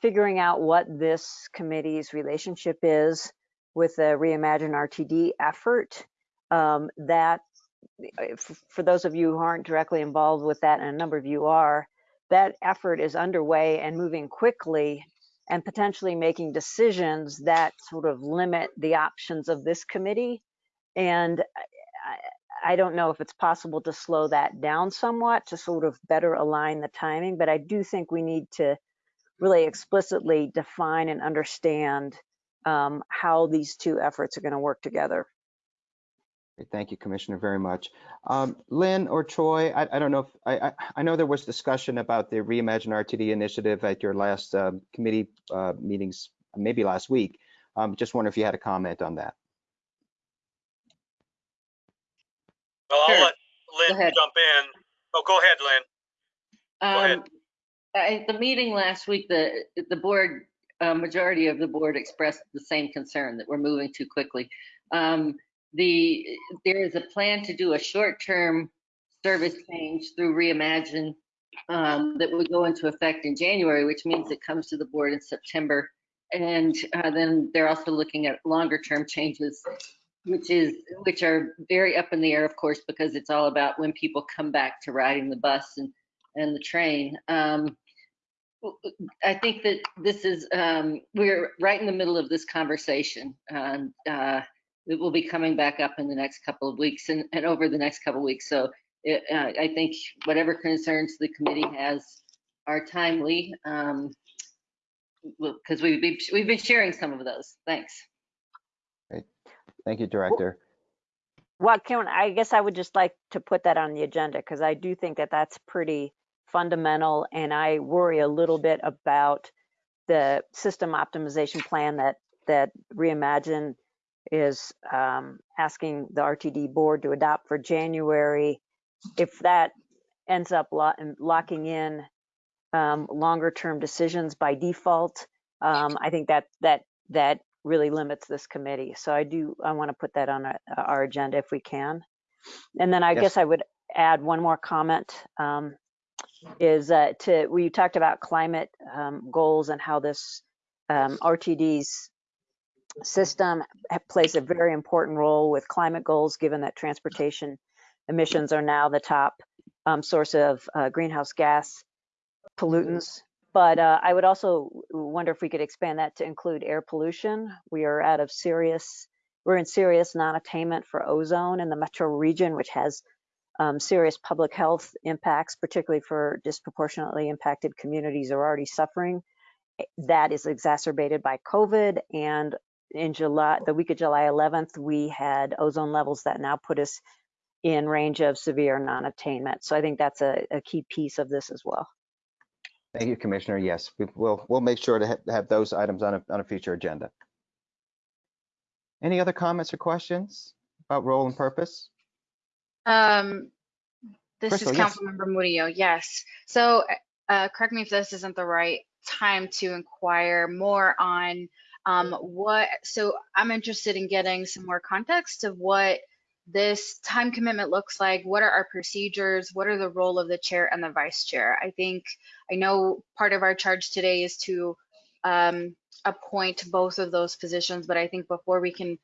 [SPEAKER 8] figuring out what this committee's relationship is with the Reimagine RTD effort. Um, that, for those of you who aren't directly involved with that, and a number of you are, that effort is underway and moving quickly and potentially making decisions that sort of limit the options of this committee and I, I don't know if it's possible to slow that down somewhat to sort of better align the timing, but I do think we need to really explicitly define and understand um, how these two efforts are going to work together.
[SPEAKER 1] Thank you, Commissioner, very much. Um, Lynn or Troy, I, I don't know if I, I, I, know there was discussion about the Reimagine RTD initiative at your last uh, committee uh, meetings, maybe last week. Um, just wonder if you had a comment on that.
[SPEAKER 19] Well,
[SPEAKER 18] Sure.
[SPEAKER 19] I'll let
[SPEAKER 18] Go
[SPEAKER 19] Lynn
[SPEAKER 18] ahead.
[SPEAKER 19] jump in. Oh, go ahead, Lynn. Go ahead.
[SPEAKER 18] Um, At the meeting last week, the, the board, uh, majority of the board expressed the same concern that we're moving too quickly. Um, The, there is a plan to do a short-term service change through Reimagine um, that would go into effect in January, which means it comes to the board in September. And uh, then they're also looking at longer-term changes which is which are very up in the air of course because it's all about when people come back to riding the bus and and the train um i think that this is um we're right in the middle of this conversation and uh it will be coming back up in the next couple of weeks and, and over the next couple of weeks so it, uh, i think whatever concerns the committee has are timely um because we've been, we've been sharing some of those thanks Great.
[SPEAKER 1] Thank you, Director.
[SPEAKER 8] Well, can I guess I would just like to put that on the agenda because I do think that that's pretty fundamental, and I worry a little bit about the system optimization plan that that Reimagine is um, asking the RTD board to adopt for January. If that ends up lo- locking in um, longer term decisions by default, um, I think that that that really limits this committee. So I do, I want to put that on our, our agenda if we can. And then I
[SPEAKER 1] Yes.
[SPEAKER 8] guess I would add one more comment um, is uh, to, you talked about climate um, goals and how this um, RTD's system plays a very important role with climate goals, given that transportation emissions are now the top um, source of uh, greenhouse gas pollutants. But uh, I would also wonder if we could expand that to include air pollution. We are out of serious, we're in serious non-attainment for ozone in the metro region, which has um, serious public health impacts, particularly for disproportionately impacted communities who are already suffering. That is exacerbated by COVID. And in July, the week of July 11th, we had ozone levels that now put us in range of severe non-attainment. So I think that's a, a key piece of this as well.
[SPEAKER 1] Thank you, Commissioner. Yes, we will, we'll make sure to ha- have those items on a, on a future agenda. Any other comments or questions about role and purpose?
[SPEAKER 9] Um, this
[SPEAKER 1] Crystal,
[SPEAKER 9] is
[SPEAKER 1] yes.
[SPEAKER 9] Councilmember Murillo, yes. So, uh, correct me if this isn't the right time to inquire more on um, what, so I'm interested in getting some more context of what this time commitment looks like. What are our procedures? What are the role of the chair and the vice chair? I think, I know part of our charge today is to um, appoint both of those positions, but I think before we can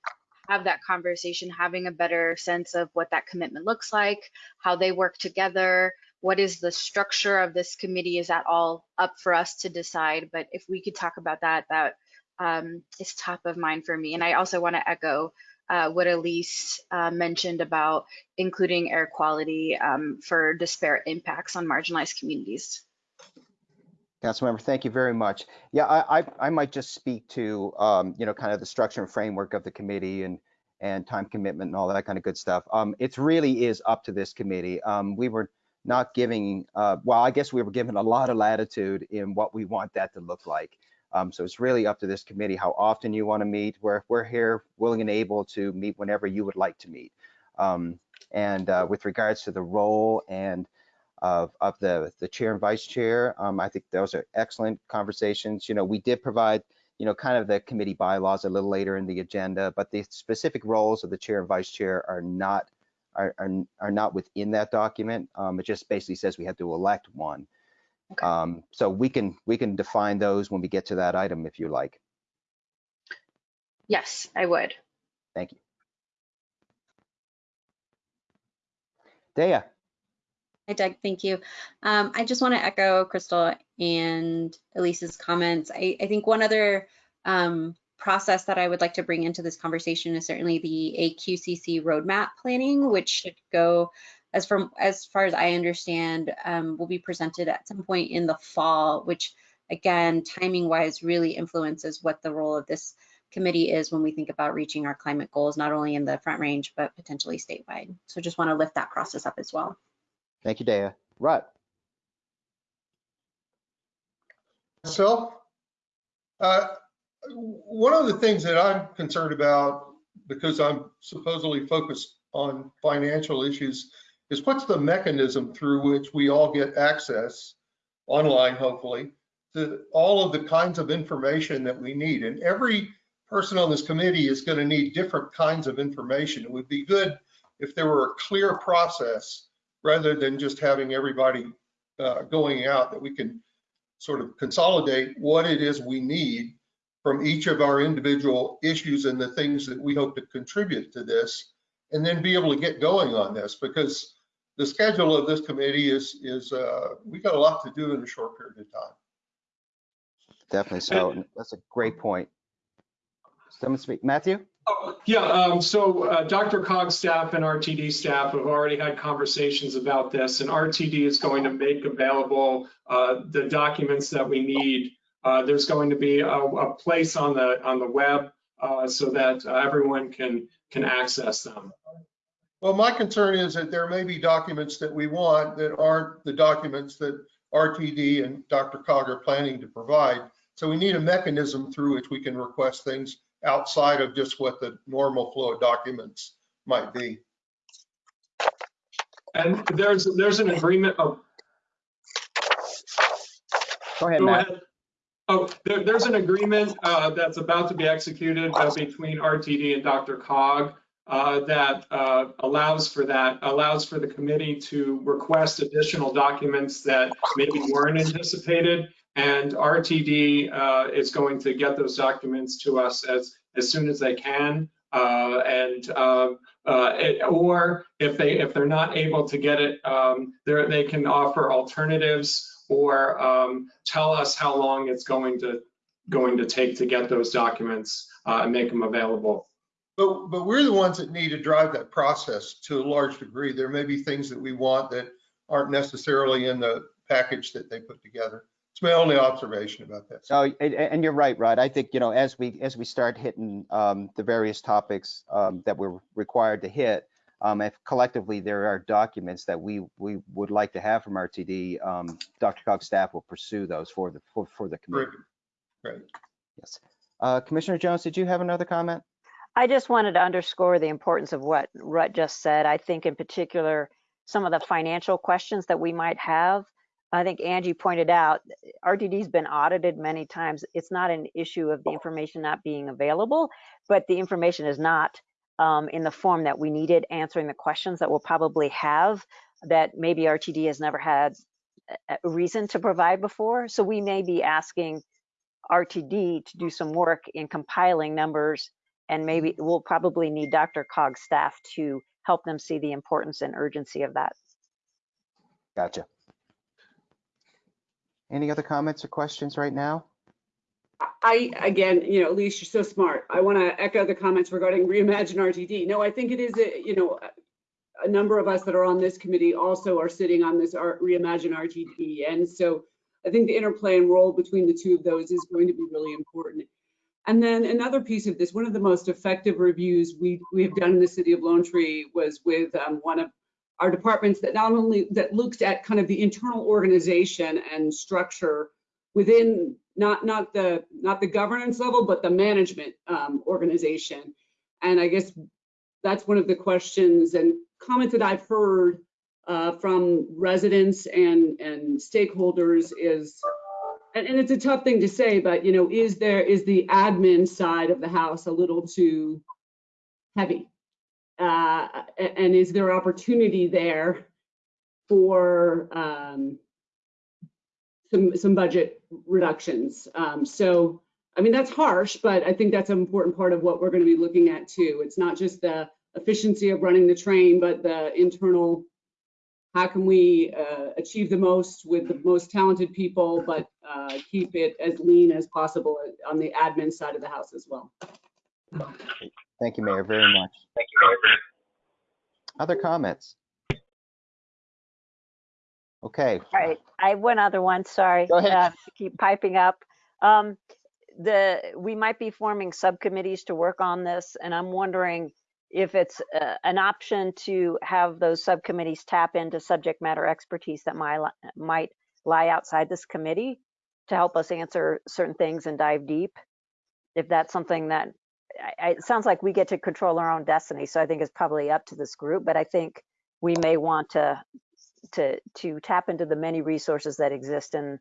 [SPEAKER 9] have that conversation, having a better sense of what that commitment looks like, how they work together, what is the structure of this committee? Is that all up for us to decide? But if we could talk about that, that um, is top of mind for me. And I also want to echo uh, what Elise uh, mentioned about including air quality um, for disparate impacts on marginalized communities.
[SPEAKER 1] Councilmember, thank you very much. Yeah, I, I, I might just speak to, um, you know, kind of the structure and framework of the committee and, and time commitment and all that kind of good stuff. Um, it really is up to this committee. Um, we were not giving, uh, well, I guess we were given a lot of latitude in what we want that to look like. Um, so it's really up to this committee how often you want to meet. We're, we're here willing and able to meet whenever you would like to meet. Um, and uh, with regards to the role and of, of the, the chair and vice chair, um, I think those are excellent conversations. You know, we did provide, you know, kind of the committee bylaws a little later in the agenda, but the specific roles of the chair and vice chair are not are, are, are not within that document. Um, it just basically says we have to elect one. Um, so we can we can define those when we get to that item if you like.
[SPEAKER 9] Yes, I would.
[SPEAKER 1] Thank you. Deya.
[SPEAKER 7] Hi, Doug. Thank you. Um, I just want to echo Crystal and Elise's comments. I, I think one other um, process that I would like to bring into this conversation is certainly the AQCC roadmap planning, which should go as from as far as I understand, um, will be presented at some point in the fall, which again, timing wise, really influences what the role of this committee is when we think about reaching our climate goals, not only in the Front Range, but potentially statewide. So just want to lift that process up as well.
[SPEAKER 1] Thank you, Deya. Rod.
[SPEAKER 6] So, uh, one of the things that I'm concerned about, because I'm supposedly focused on financial issues, is what's the mechanism through which we all get access, online hopefully, to all of the kinds of information that we need. And every person on this committee is going to need different kinds of information. It would be good if there were a clear process rather than just having everybody uh, going out that we can sort of consolidate what it is we need from each of our individual issues and the things that we hope to contribute to this, and then be able to get going on this because the schedule of this committee is is uh, we got a lot to do in a short period of time.
[SPEAKER 1] Definitely so. and That's a great point. Someone speak, Matthew?
[SPEAKER 3] Oh, Yeah, um, so uh, DRCOG's staff and RTD staff have already had conversations about this, and RTD is going to make available uh, the documents that we need. Uh, there's going to be a, a place on the on the web uh, so that uh, everyone can can access them.
[SPEAKER 6] Well, my concern is that there may be documents that we want that aren't the documents that RTD and DRCOG are planning to provide. So we need a mechanism through which we can request things outside of just what the normal flow of documents might be.
[SPEAKER 3] And there's there's an agreement. Oh,
[SPEAKER 1] Go ahead,
[SPEAKER 3] Go
[SPEAKER 1] Matt.
[SPEAKER 3] ahead. Oh, there, there's an agreement uh, that's about to be executed uh, between RTD and DRCOG uh, that uh, allows for that, allows for the committee to request additional documents that maybe weren't anticipated. And RTD uh, is going to get those documents to us as, as soon as they can. Uh, and um, uh, it, or if they if they're not able to get it, um, they can offer alternatives or um, tell us how long it's going to going to take to get those documents and make them available.
[SPEAKER 6] But, but we're the ones that need to drive that process to a large degree. There may be things that we want that aren't necessarily in the package that they put together. It's my only observation about that.
[SPEAKER 1] So, and, and you're right, Rod. I think, you know, as we, as we start hitting um, the various topics um, that we're required to hit, um, if collectively there are documents that we, we would like to have from RTD, um, DRCOG's staff will pursue those for the, for, for the committee.
[SPEAKER 6] Great.
[SPEAKER 1] Yes. Uh, Commissioner Jones, did you have another comment?
[SPEAKER 8] I just wanted to underscore the importance of what Rod just said. I think in particular, some of the financial questions that we might have. I think Angie pointed out, RTD's been audited many times. It's not an issue of the information not being available, but the information is not um, in the form that we needed, answering the questions that we'll probably have that maybe RTD has never had a reason to provide before. So we may be asking RTD to do some work in compiling numbers and maybe we'll probably need DRCOG's staff to help them see the importance and urgency of that.
[SPEAKER 1] Gotcha. Any other comments or questions right now?
[SPEAKER 10] I, again, you know, Elise, you're so smart. I want to echo the comments regarding Reimagine RTD. No, I think it is, a, you know, a number of us that are on this committee also are sitting on this Art, Reimagine RTD. And so I think the interplay and role between the two of those is going to be really important. And then another piece of this, one of the most effective reviews we, we have done in the city of Lone Tree was with um, one of our departments that not only that looks at kind of the internal organization and structure within not not the not the governance level, but the management um, organization. And I guess that's one of the questions and comments that I've heard uh, from residents and and stakeholders is and, and it's a tough thing to say, but you know, is there is the admin side of the house a little too heavy? Uh, and is there opportunity there for um, some some budget reductions? Um, so, I mean, that's harsh, but I think that's an important part of what we're going to be looking at too. It's not just the efficiency of running the train, but the internal how can we uh, achieve the most with the most talented people, but uh, keep it as lean as possible on the admin side of the house as well.
[SPEAKER 1] Thank you, Mayor, very much. Thank you, Mayor. Other comments? Okay.
[SPEAKER 8] All right, I have one other one, sorry.
[SPEAKER 1] Go ahead.
[SPEAKER 8] uh, Keep piping up. Um, The, we might be forming subcommittees to work on this, and I'm wondering if it's uh, an option to have those subcommittees tap into subject matter expertise that might, might lie outside this committee to help us answer certain things and dive deep. If that's something that, I- I- it sounds like we get to control our own destiny, so I think it's probably up to this group, but I think we may want to, to, to tap into the many resources that exist in,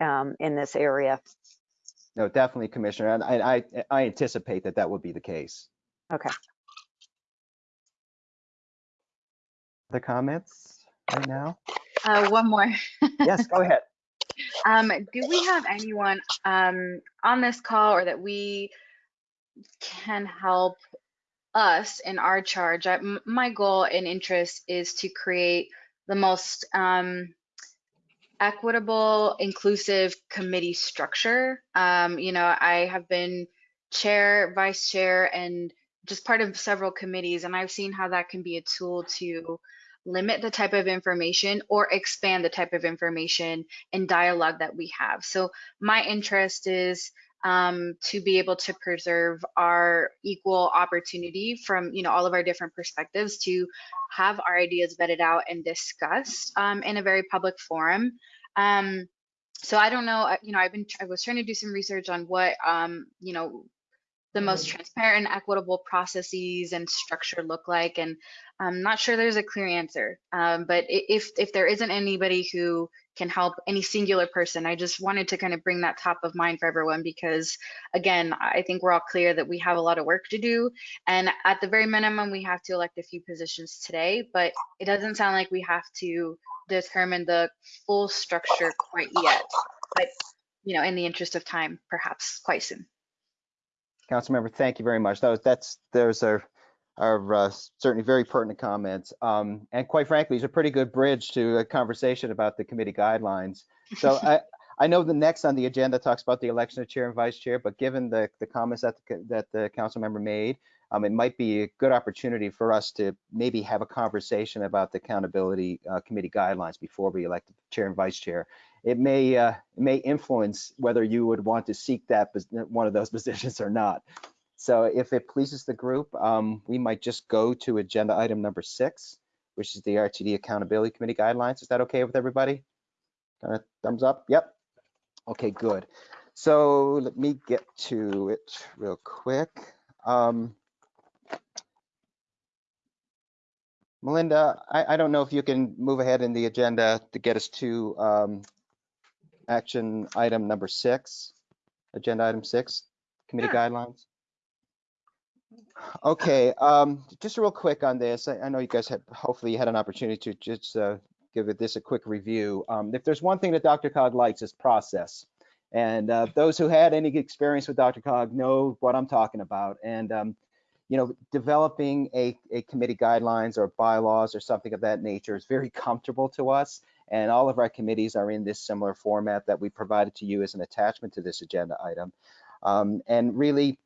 [SPEAKER 8] um, in this area.
[SPEAKER 1] No, definitely, Commissioner, and I, I, I anticipate that that would be the case.
[SPEAKER 8] Okay.
[SPEAKER 1] Other comments right now?
[SPEAKER 9] Uh, one more.
[SPEAKER 1] Yes, go ahead.
[SPEAKER 9] Um, do we have anyone um, on this call or that we can help us in our charge? I, my goal and interest is to create the most um, equitable, inclusive committee structure. Um, you know, I have been chair, vice chair, and just part of several committees, and I've seen how that can be a tool to limit the type of information or expand the type of information and dialogue that we have. So my interest is um, to be able to preserve our equal opportunity from you know all of our different perspectives to have our ideas vetted out and discussed um, in a very public forum. Um, so I don't know, you know, I've been I was trying to do some research on what um, you know the most transparent and equitable processes and structure look like and i'm not sure there's a clear answer. Um, but if if there isn't anybody who can help any singular person i just wanted to kind of bring that top of mind for everyone because again i think we're all clear that we have a lot of work to do and at the very minimum we have to elect a few positions today but it doesn't sound like we have to determine the full structure quite yet but you know in the interest of time perhaps quite soon
[SPEAKER 1] Councilmember, thank you very much. That was, that's, those are, are uh, certainly very pertinent comments. Um, and quite frankly, it's a pretty good bridge to a conversation about the committee guidelines. So I, I know the next on the agenda talks about the election of chair and vice chair, but given the, the comments that, the, that the council member made, um, it might be a good opportunity for us to maybe have a conversation about the accountability uh, committee guidelines before we elect the chair and vice chair. It may uh, may influence whether you would want to seek that one of those positions or not. So if it pleases the group, um, we might just go to agenda item number six, which is the RTD Accountability Committee guidelines. Is that okay with everybody? Uh, thumbs up? Yep. Okay, good. So let me get to it real quick. Um, Melinda, I, I don't know if you can move ahead in the agenda to get us to um, action item number six, agenda item six, committee guidelines. Okay, um, just real quick on this. I, I know you guys had, hopefully you had an opportunity to just uh, give it this a quick review. Um, if there's one thing that DRCOG likes is process. And uh, those who had any experience with DRCOG know what I'm talking about. And um, you know, developing a, a committee guidelines or bylaws or something of that nature is very comfortable to us. And all of our committees are in this similar format that we provided to you as an attachment to this agenda item. Um, and really,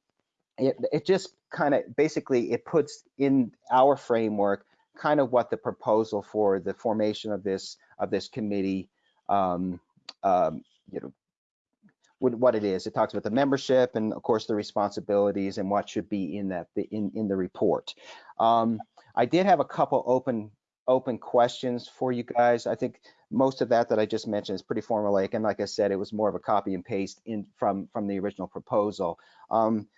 [SPEAKER 1] it, it just kind of basically it puts in our framework kind of what the proposal for the formation of this of this committee um, um, you know what, what it is. It talks about the membership and of course the responsibilities and what should be in that in in the report. Um, I did have a couple open open questions for you guys. I think most of that that I just mentioned is pretty formulaic, and like I said, it was more of a copy and paste in from from the original proposal. Um,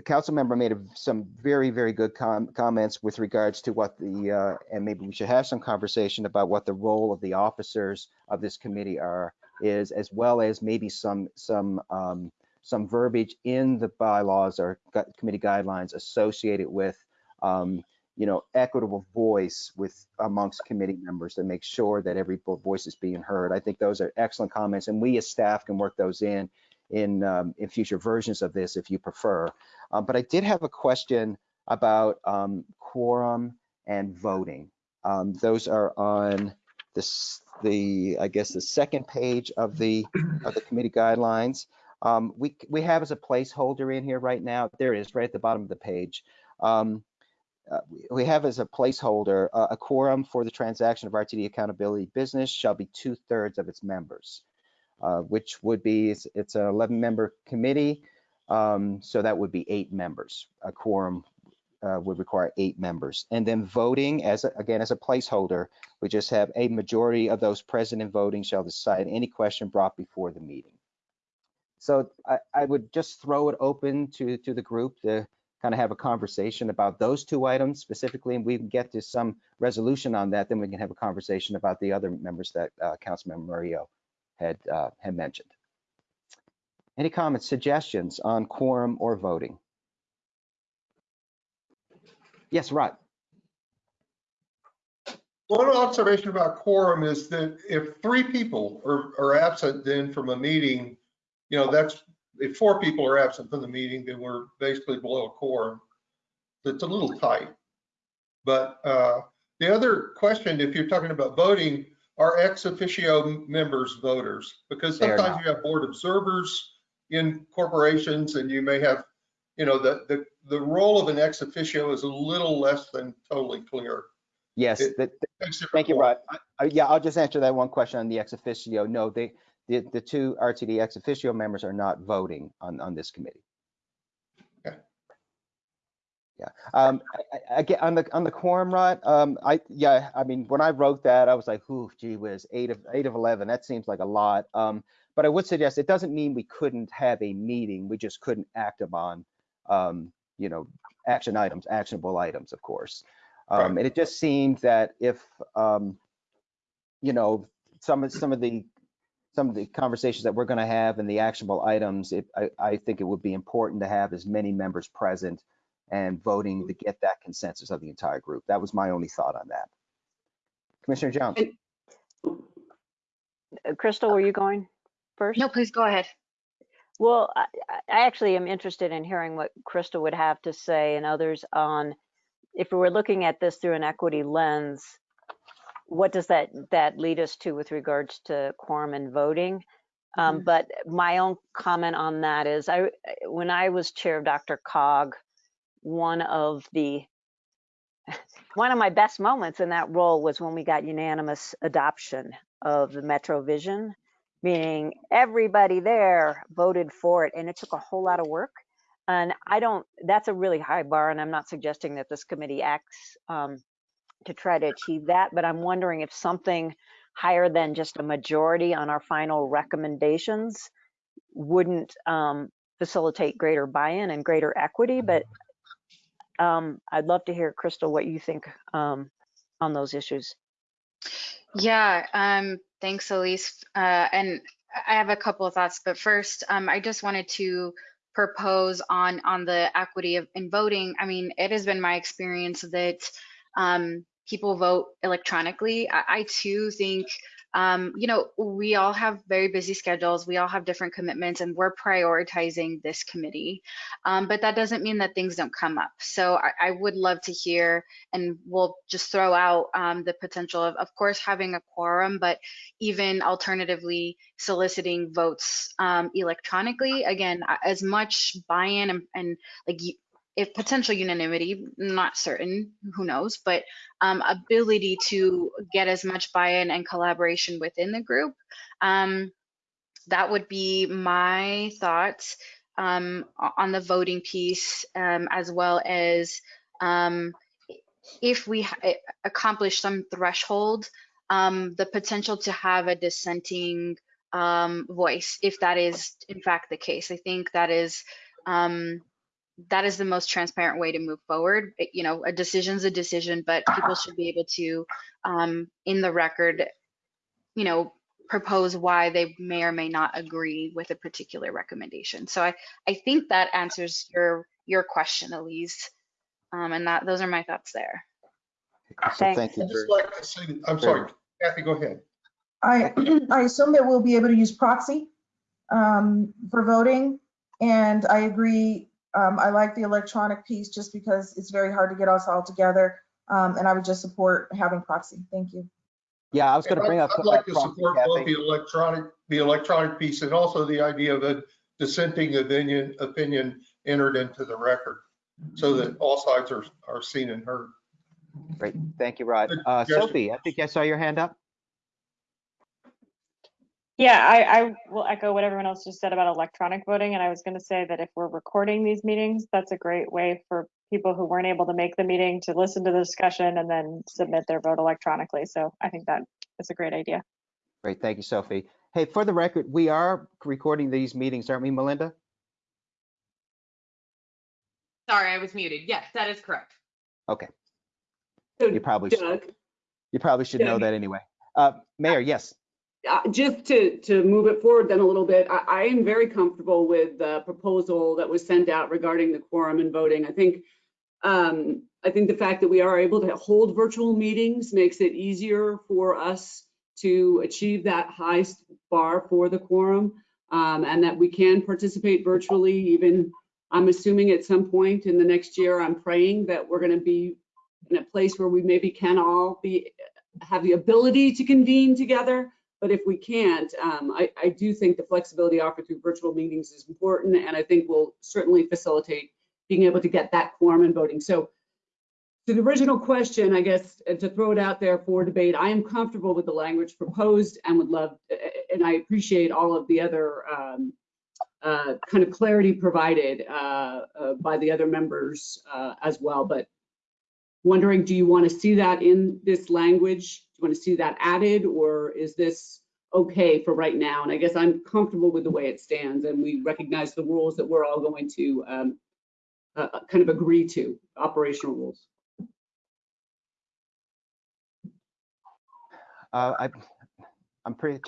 [SPEAKER 1] the council member made a, some very, very good com comments with regards to what the, uh, and maybe we should have some conversation about what the role of the officers of this committee are, is, as well as maybe some, some, um, some verbiage in the bylaws or committee guidelines associated with, um, you know, equitable voice with amongst committee members to make sure that every voice is being heard. I think those are excellent comments, and we as staff can work those in in um, in future versions of this if you prefer. Um, but I did have a question about um, quorum and voting. Um, those are on this the I guess the second page of the of the committee guidelines. Um, we we have as a placeholder in here right now. There it is, right at the bottom of the page. Um, uh, we have as a placeholder uh, a quorum for the transaction of RTD accountability business shall be two thirds of its members uh, which would be, it's, it's an 11 member committee. Um, so that would be eight members. A quorum uh, would require eight members. And then voting as, a, again, as a placeholder, we just have a majority of those present and voting shall decide any question brought before the meeting. So I, I would just throw it open to, to the group to kind of have a conversation about those two items specifically, and we can get to some resolution on that, then we can have a conversation about the other members that uh, Councilmember Murillo had, uh, had mentioned. Any comments, suggestions on quorum or voting? Yes, Rod.
[SPEAKER 6] One observation about quorum is that if three people are, are absent then from a meeting, you know, that's, if four people are absent from the meeting, then we're basically below a quorum. It's a little tight. But uh, the other question, if you're talking about voting, are ex officio members voters? Because sometimes you have board observers in corporations and you may have, you know, the, the, the role of an ex officio is a little less than totally clear.
[SPEAKER 1] Yes,
[SPEAKER 6] It-
[SPEAKER 1] that-
[SPEAKER 6] Thanks for
[SPEAKER 1] thank you, Rod. I- I- Yeah, I'll just answer that one question on the ex officio. No, they, the, the two RTD ex officio members are not voting on, on this committee.
[SPEAKER 6] Okay.
[SPEAKER 1] Yeah, um, I, I, get on the, on the quorum, right. um, I, yeah, I mean, when I wrote that, I was like, whew, gee whiz, eight of, eight of 11, that seems like a lot. Um, but I would suggest, it doesn't mean we couldn't have a meeting, we just couldn't act upon, um, you know, action items, actionable items, of course. Um, and it just seemed that if, um, you know, some of, some of the, some of the conversations that we're going to have and the actionable items, it, I, I think it would be important to have as many members present and voting to get that consensus of the entire group. That was my only thought on that. Commissioner Jones.
[SPEAKER 8] Crystal, were you going first?
[SPEAKER 9] No, please go ahead.
[SPEAKER 8] Well, I, I I actually am interested in hearing what Crystal would have to say and others on if we were looking at this through an equity lens, what does that that lead us to with regards to quorum and voting? Um, but my own comment on that is I when I was chair of DRCOG, one of the one of my best moments in that role was when we got unanimous adoption of the Metro Vision, meaning everybody there voted for it, and it took a whole lot of work. And I don't, that's a really high bar, and I'm not suggesting that this committee acts um, to try to achieve that, but I'm wondering if something higher than just a majority on our final recommendations wouldn't um, facilitate greater buy-in and greater equity, but um, I'd love to hear, Crystal, what you think um, on those issues.
[SPEAKER 9] Yeah, um, thanks, Elise. Uh, and I have a couple of thoughts, but first, um, I just wanted to propose on on the equity of in voting. I mean, it has been my experience that um, people vote electronically. I, I too think um, you know, we all have very busy schedules. We all have different commitments, and we're prioritizing this committee. Um, but that doesn't mean that things don't come up. So I, I would love to hear, and we'll just throw out um, the potential of, of course, having a quorum, but even alternatively soliciting votes um, electronically. Again, as much buy-in and, and like if potential unanimity, not certain, who knows, but um, ability to get as much buy-in and collaboration within the group. Um, that would be my thoughts um, on the voting piece, um, as well as um, if we accomplish some threshold, um, the potential to have a dissenting voice, if that is in fact the case. I think that is um, that is the most transparent way to move forward. It, you know, a decision's a decision, but people should be able to, um, in the record, you know, propose why they may or may not agree with a particular recommendation. So I, I think that answers your your question, Elise. Um, and that those are my thoughts there.
[SPEAKER 1] So thank you.
[SPEAKER 6] I'd just like to say, I'm sorry, Kathy, go ahead.
[SPEAKER 12] I, I assume that we'll be able to use proxy um, for voting. And I agree um, I like the electronic piece just because it's very hard to get us all together. Um, and I would just support having proxy. Thank you.
[SPEAKER 1] Yeah, I was going to bring up.
[SPEAKER 6] I'd like to support both the electronic, the electronic piece and also the idea of a dissenting opinion, opinion entered into the record so that all sides are, are seen and heard.
[SPEAKER 1] Great. Thank you, Rod. Uh, Sophie, I think I saw your hand up.
[SPEAKER 2] Yeah, I, I will echo what everyone else just said about electronic voting. And I was going to say that if we're recording these meetings, that's a great way for people who weren't able to make the meeting to listen to the discussion and then submit their vote electronically. So I think that is a great idea.
[SPEAKER 1] Great. Thank you, Sophie. Hey, for the record, we are recording these meetings, aren't we, Melinda?
[SPEAKER 4] Sorry, I was muted. Yes, that is correct.
[SPEAKER 1] Okay.
[SPEAKER 10] So,
[SPEAKER 1] You probably,
[SPEAKER 10] Doug,
[SPEAKER 1] should- you probably should know that anyway. Uh, Mayor, yes.
[SPEAKER 10] Uh, just to, to move it forward then a little bit, I, I am very comfortable with the proposal that was sent out regarding the quorum and voting. I think, um, I think the fact that we are able to hold virtual meetings makes it easier for us to achieve that high bar for the quorum, um, and that we can participate virtually even, I'm assuming at some point in the next year, I'm praying that we're gonna be in a place where we maybe can all be, have the ability to convene together. But if we can't, um, I, I do think the flexibility offered through virtual meetings is important, and I think will certainly facilitate being able to get that quorum and voting. So to the original question, I guess, and to throw it out there for debate, I am comfortable with the language proposed and would love, and I appreciate all of the other um, uh, kind of clarity provided uh, uh, by the other members uh, as well. But wondering, do you want to see that in this language? You want to see that added, or is this okay for right now? And I guess I'm comfortable with the way it stands, and we recognize the rules that we're all going to um, uh, uh, kind of agree to, operational rules.
[SPEAKER 1] Uh, I, I'm pretty,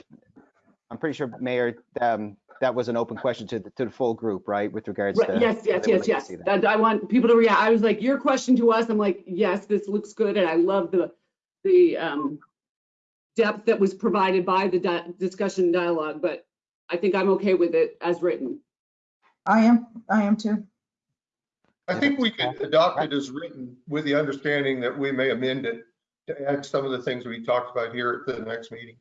[SPEAKER 1] I'm pretty sure, Mayor, um, that was an open question to the, to the full group, right, with regards
[SPEAKER 10] Right,
[SPEAKER 1] to.
[SPEAKER 10] Yes, yes, yes, yes.
[SPEAKER 1] That-
[SPEAKER 10] I want people to react. I was like, your question to us, I'm like, yes, this looks good, and I love the, the um, depth that was provided by the di- discussion dialogue, but I think I'm okay with it as written.
[SPEAKER 12] I am, I am too.
[SPEAKER 6] I think we could adopt it as written with the understanding that we may amend it to add some of the things we talked about here at the next meeting.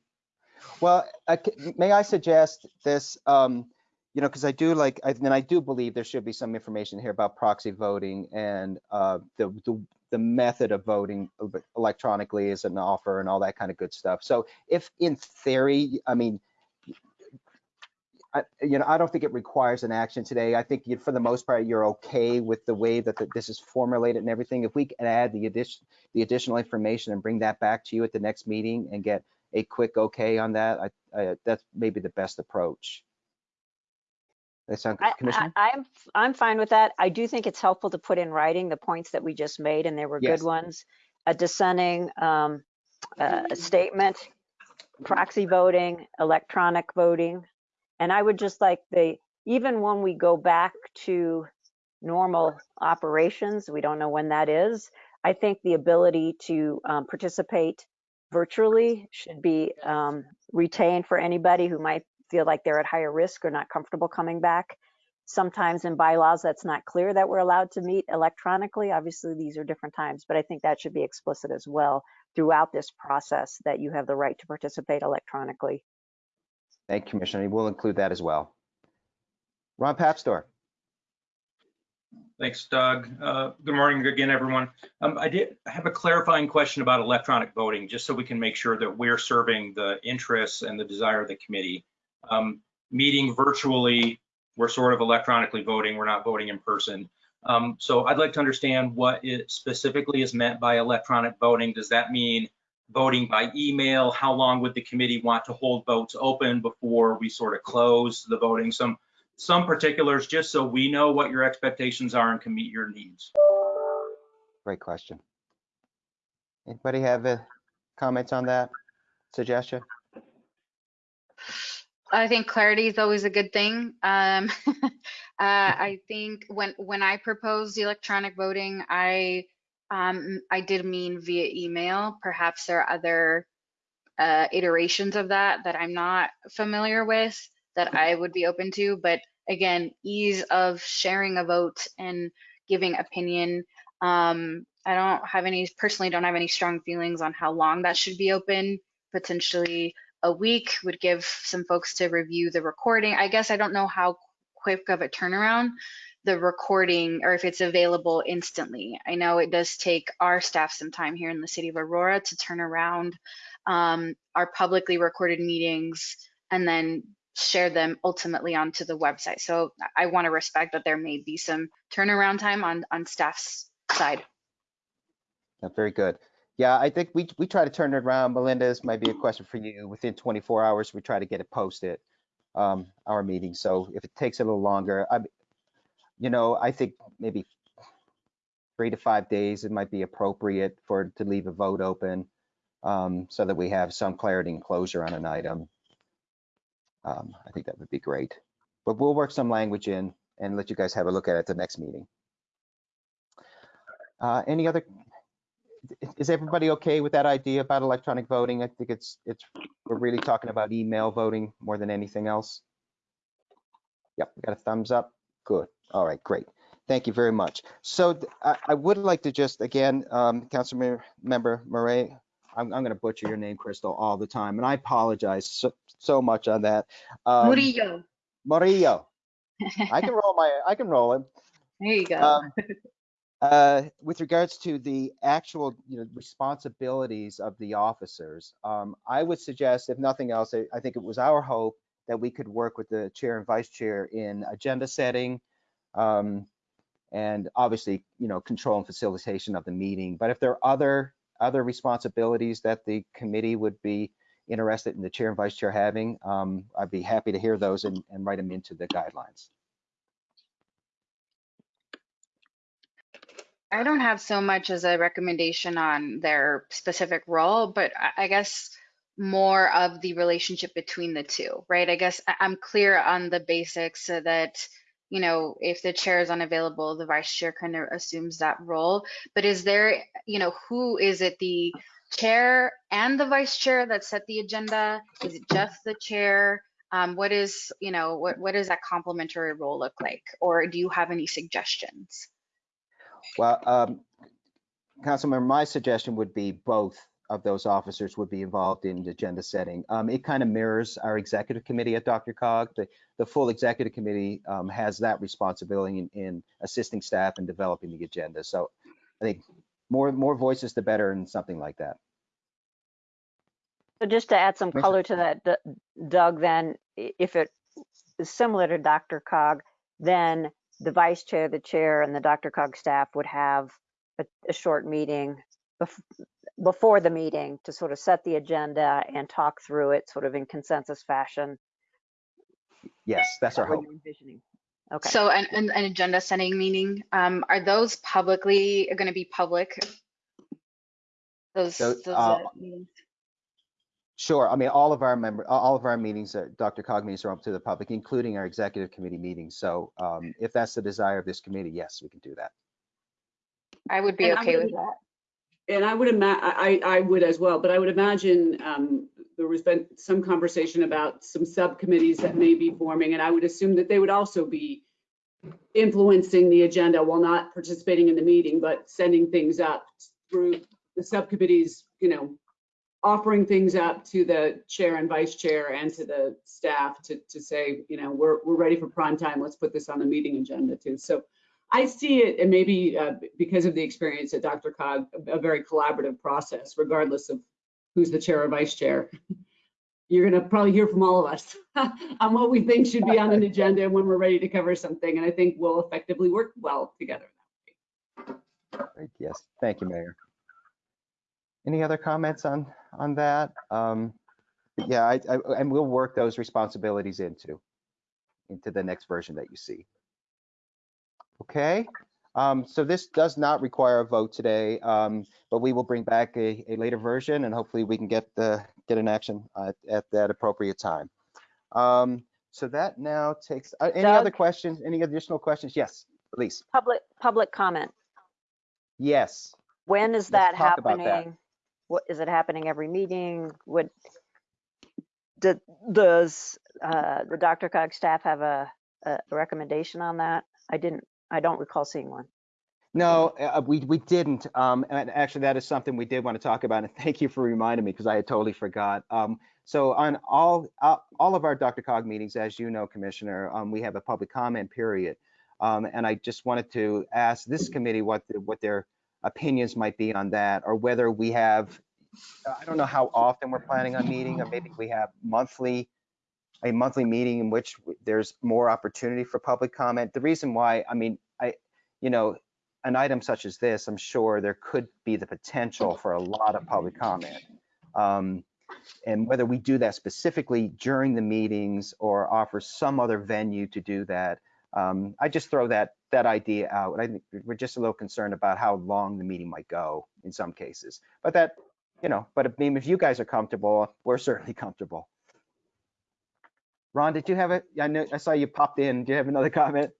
[SPEAKER 1] Well, I c- may I suggest this, um, you know, because I do like, I, and I do believe there should be some information here about proxy voting and, uh, the, the, the method of voting electronically is an offer and all that kind of good stuff. So if in theory, I mean, I, you know, I don't think it requires an action today. I think you, for the most part, you're okay with the way that the, this is formulated and everything. If we can add the addition, the additional information and bring that back to you at the next meeting and get a quick okay on that, I, I, that's maybe the best approach. That sound good,
[SPEAKER 8] I,
[SPEAKER 1] Commissioner?
[SPEAKER 8] I, I'm, I'm fine with that. I do think it's helpful to put in writing the points that we just made, and they were
[SPEAKER 1] Yes.
[SPEAKER 8] good ones. A dissenting um, uh, statement, proxy voting, electronic voting. And I would just like the, even when we go back to normal operations, we don't know when that is. I think the ability to um, participate virtually should be um, retained for anybody who might feel like they're at higher risk or not comfortable coming back. Sometimes in bylaws, that's not clear that we're allowed to meet electronically. Obviously, these are different times, but I think that should be explicit as well throughout this process that you have the right to participate electronically.
[SPEAKER 1] Thank you, Commissioner. We'll include that as well. Ron Papsdorf.
[SPEAKER 20] Thanks, Doug. Uh, Good morning again, everyone. Um, I did have a clarifying question about electronic voting, just so we can make sure that we're serving the interests and the desire of the committee. Um, Meeting virtually, we're sort of electronically voting, we're not voting in person. Um, So I'd like to understand what it specifically is meant by electronic voting. Does that mean voting by email? How long would the committee want to hold votes open before we sort of close the voting? Some some particulars, just so we know what your expectations are and can meet your needs.
[SPEAKER 1] Great question. Anybody have uh, comments on that? Suggestion?
[SPEAKER 9] I think clarity is always a good thing. Um, uh, I think when when I proposed electronic voting, I um, I did mean via email. Perhaps there are other uh, iterations of that that I'm not familiar with that I would be open to. But again, ease of sharing a vote and giving opinion. Um, I don't have any personally don't have any strong feelings on how long that should be open. Potentially a week would give some folks to review the recording. I guess I don't know how quick of a turnaround the recording or if it's available instantly. I know it does take our staff some time here in the city of Aurora to turn around um, our publicly recorded meetings and then share them ultimately onto the website. So I want to respect that there may be some turnaround time on on staff's side.
[SPEAKER 1] Yeah, Very good. Yeah, I think we, we try to turn it around. Melinda, this might be a question for you. Within 24 hours, we try to get it posted, um, our meeting. So if it takes a little longer, I, you know, I think maybe three to five days, it might be appropriate for, to leave a vote open um, so that we have some clarity and closure on an item. Um, I think that would be great. But we'll work some language in and let you guys have a look at it at the next meeting. Uh, any other is everybody okay with that idea about electronic voting? I think it's, it's, we're really talking about email voting more than anything else. Yep, we got a thumbs up. Good. All right, great. Thank you very much. So I, I would like to just, again, um, Council Member Murray, I'm, I'm going to butcher your name, Crystal, all the time, and I apologize so, so much on that. Um,
[SPEAKER 9] Murillo.
[SPEAKER 1] Murillo. I can roll my, I can roll it.
[SPEAKER 9] There you go.
[SPEAKER 1] Um, uh, with regards to the actual, you know, responsibilities of the officers, um, I would suggest, if nothing else, I, I think it was our hope that we could work with the chair and vice chair in agenda setting, um, and obviously, you know, control and facilitation of the meeting. But if there are other other responsibilities that the committee would be interested in the chair and vice chair having, um, I'd be happy to hear those and, and write them into the guidelines.
[SPEAKER 9] I don't have so much as a recommendation on their specific role, but I- guess more of the relationship between the two, right? I guess I'm clear on the basics so that, you know, if the chair is unavailable, the vice chair kind of assumes that role. But is there, you know, who is it the chair and the vice chair that set the agenda? Is it just the chair? Um, what is, you know, what, what does that complementary role look like? Or do you have any suggestions?
[SPEAKER 1] Well, um, Councilmember, my suggestion would be both of those officers would be involved in the agenda setting. Um, it kind of mirrors our executive committee at DRCOG. The, the full executive committee um, has that responsibility in, in assisting staff and developing the agenda. So I think more more voices the better in something like that.
[SPEAKER 8] So just to add some color to that, Doug, then if it is similar to DRCOG, then the vice chair, the chair, and the DRCOG staff would have a, a short meeting bef- before the meeting to sort of set the agenda and talk through it sort of in consensus fashion.
[SPEAKER 1] Yes, that's our
[SPEAKER 8] what
[SPEAKER 1] hope.
[SPEAKER 8] envisioning. Okay.
[SPEAKER 9] So an, an, an agenda setting meeting, um, are those publicly, going to be public? Those,
[SPEAKER 1] So,
[SPEAKER 9] those
[SPEAKER 1] uh,
[SPEAKER 9] uh, meetings?
[SPEAKER 1] Sure. I mean, all of our member, all of our meetings, are DRCOG are open to the public, including our executive committee meetings. So um, if that's the desire of this committee, yes, we can do that.
[SPEAKER 9] I would be
[SPEAKER 10] And I
[SPEAKER 9] okay
[SPEAKER 10] would-
[SPEAKER 9] with that.
[SPEAKER 10] And I would imagine, I, I would as well, but I would imagine, um, there was been some conversation about some subcommittees that may be forming, and I would assume that they would also be influencing the agenda while not participating in the meeting, but sending things up through the subcommittees, you know, offering things up to the chair and vice chair and to the staff to, to say, you know, we're, we're ready for prime time. Let's put this on the meeting agenda too. So I see it, and maybe uh, because of the experience at DRCOG, a a very collaborative process, regardless of who's the chair or vice chair. You're gonna probably hear from all of us on what we think should be on an agenda when we're ready to cover something, and I think we'll effectively work well together.
[SPEAKER 1] Yes, thank you, Mayor. Any other comments on, on that? Um, Yeah, I, I- and we'll work those responsibilities into, into the next version that you see. Okay, um, so this does not require a vote today, um, but we will bring back a, a later version and hopefully we can get the, get an action at, at that appropriate time. Um, So that now takes, uh, any other questions, any additional questions? Yes, please.
[SPEAKER 8] Public, public comment.
[SPEAKER 1] yes.
[SPEAKER 8] When is
[SPEAKER 1] Let's
[SPEAKER 8] that
[SPEAKER 1] talk about that.
[SPEAKER 8] happening? What, is it happening every meeting? Would, does, uh, the DRCOG staff have a, a recommendation on that? I didn't, I don't recall seeing one.
[SPEAKER 1] No, uh, we, we didn't. Um, and actually, that is something we did want to talk about. And thank you for reminding me because I had totally forgot. Um, so on all, uh, all of our DRCOG meetings, as you know, Commissioner, um, we have a public comment period. Um, and I just wanted to ask this committee what, the- what their opinions might be on that, or whether we have, I don't know how often we're planning on meeting, or maybe we have monthly, a monthly meeting in which there's more opportunity for public comment. The reason why, I mean, I, you know, an item such as this, I'm sure there could be the potential for a lot of public comment. Um, and whether we do that specifically during the meetings or offer some other venue to do that, um, I just throw that that idea out. I think we're just a little concerned about how long the meeting might go in some cases. But that, you know, but I mean, if you guys are comfortable, we're certainly comfortable. Ron, did you have it? I know I saw you popped in. Do you have another comment?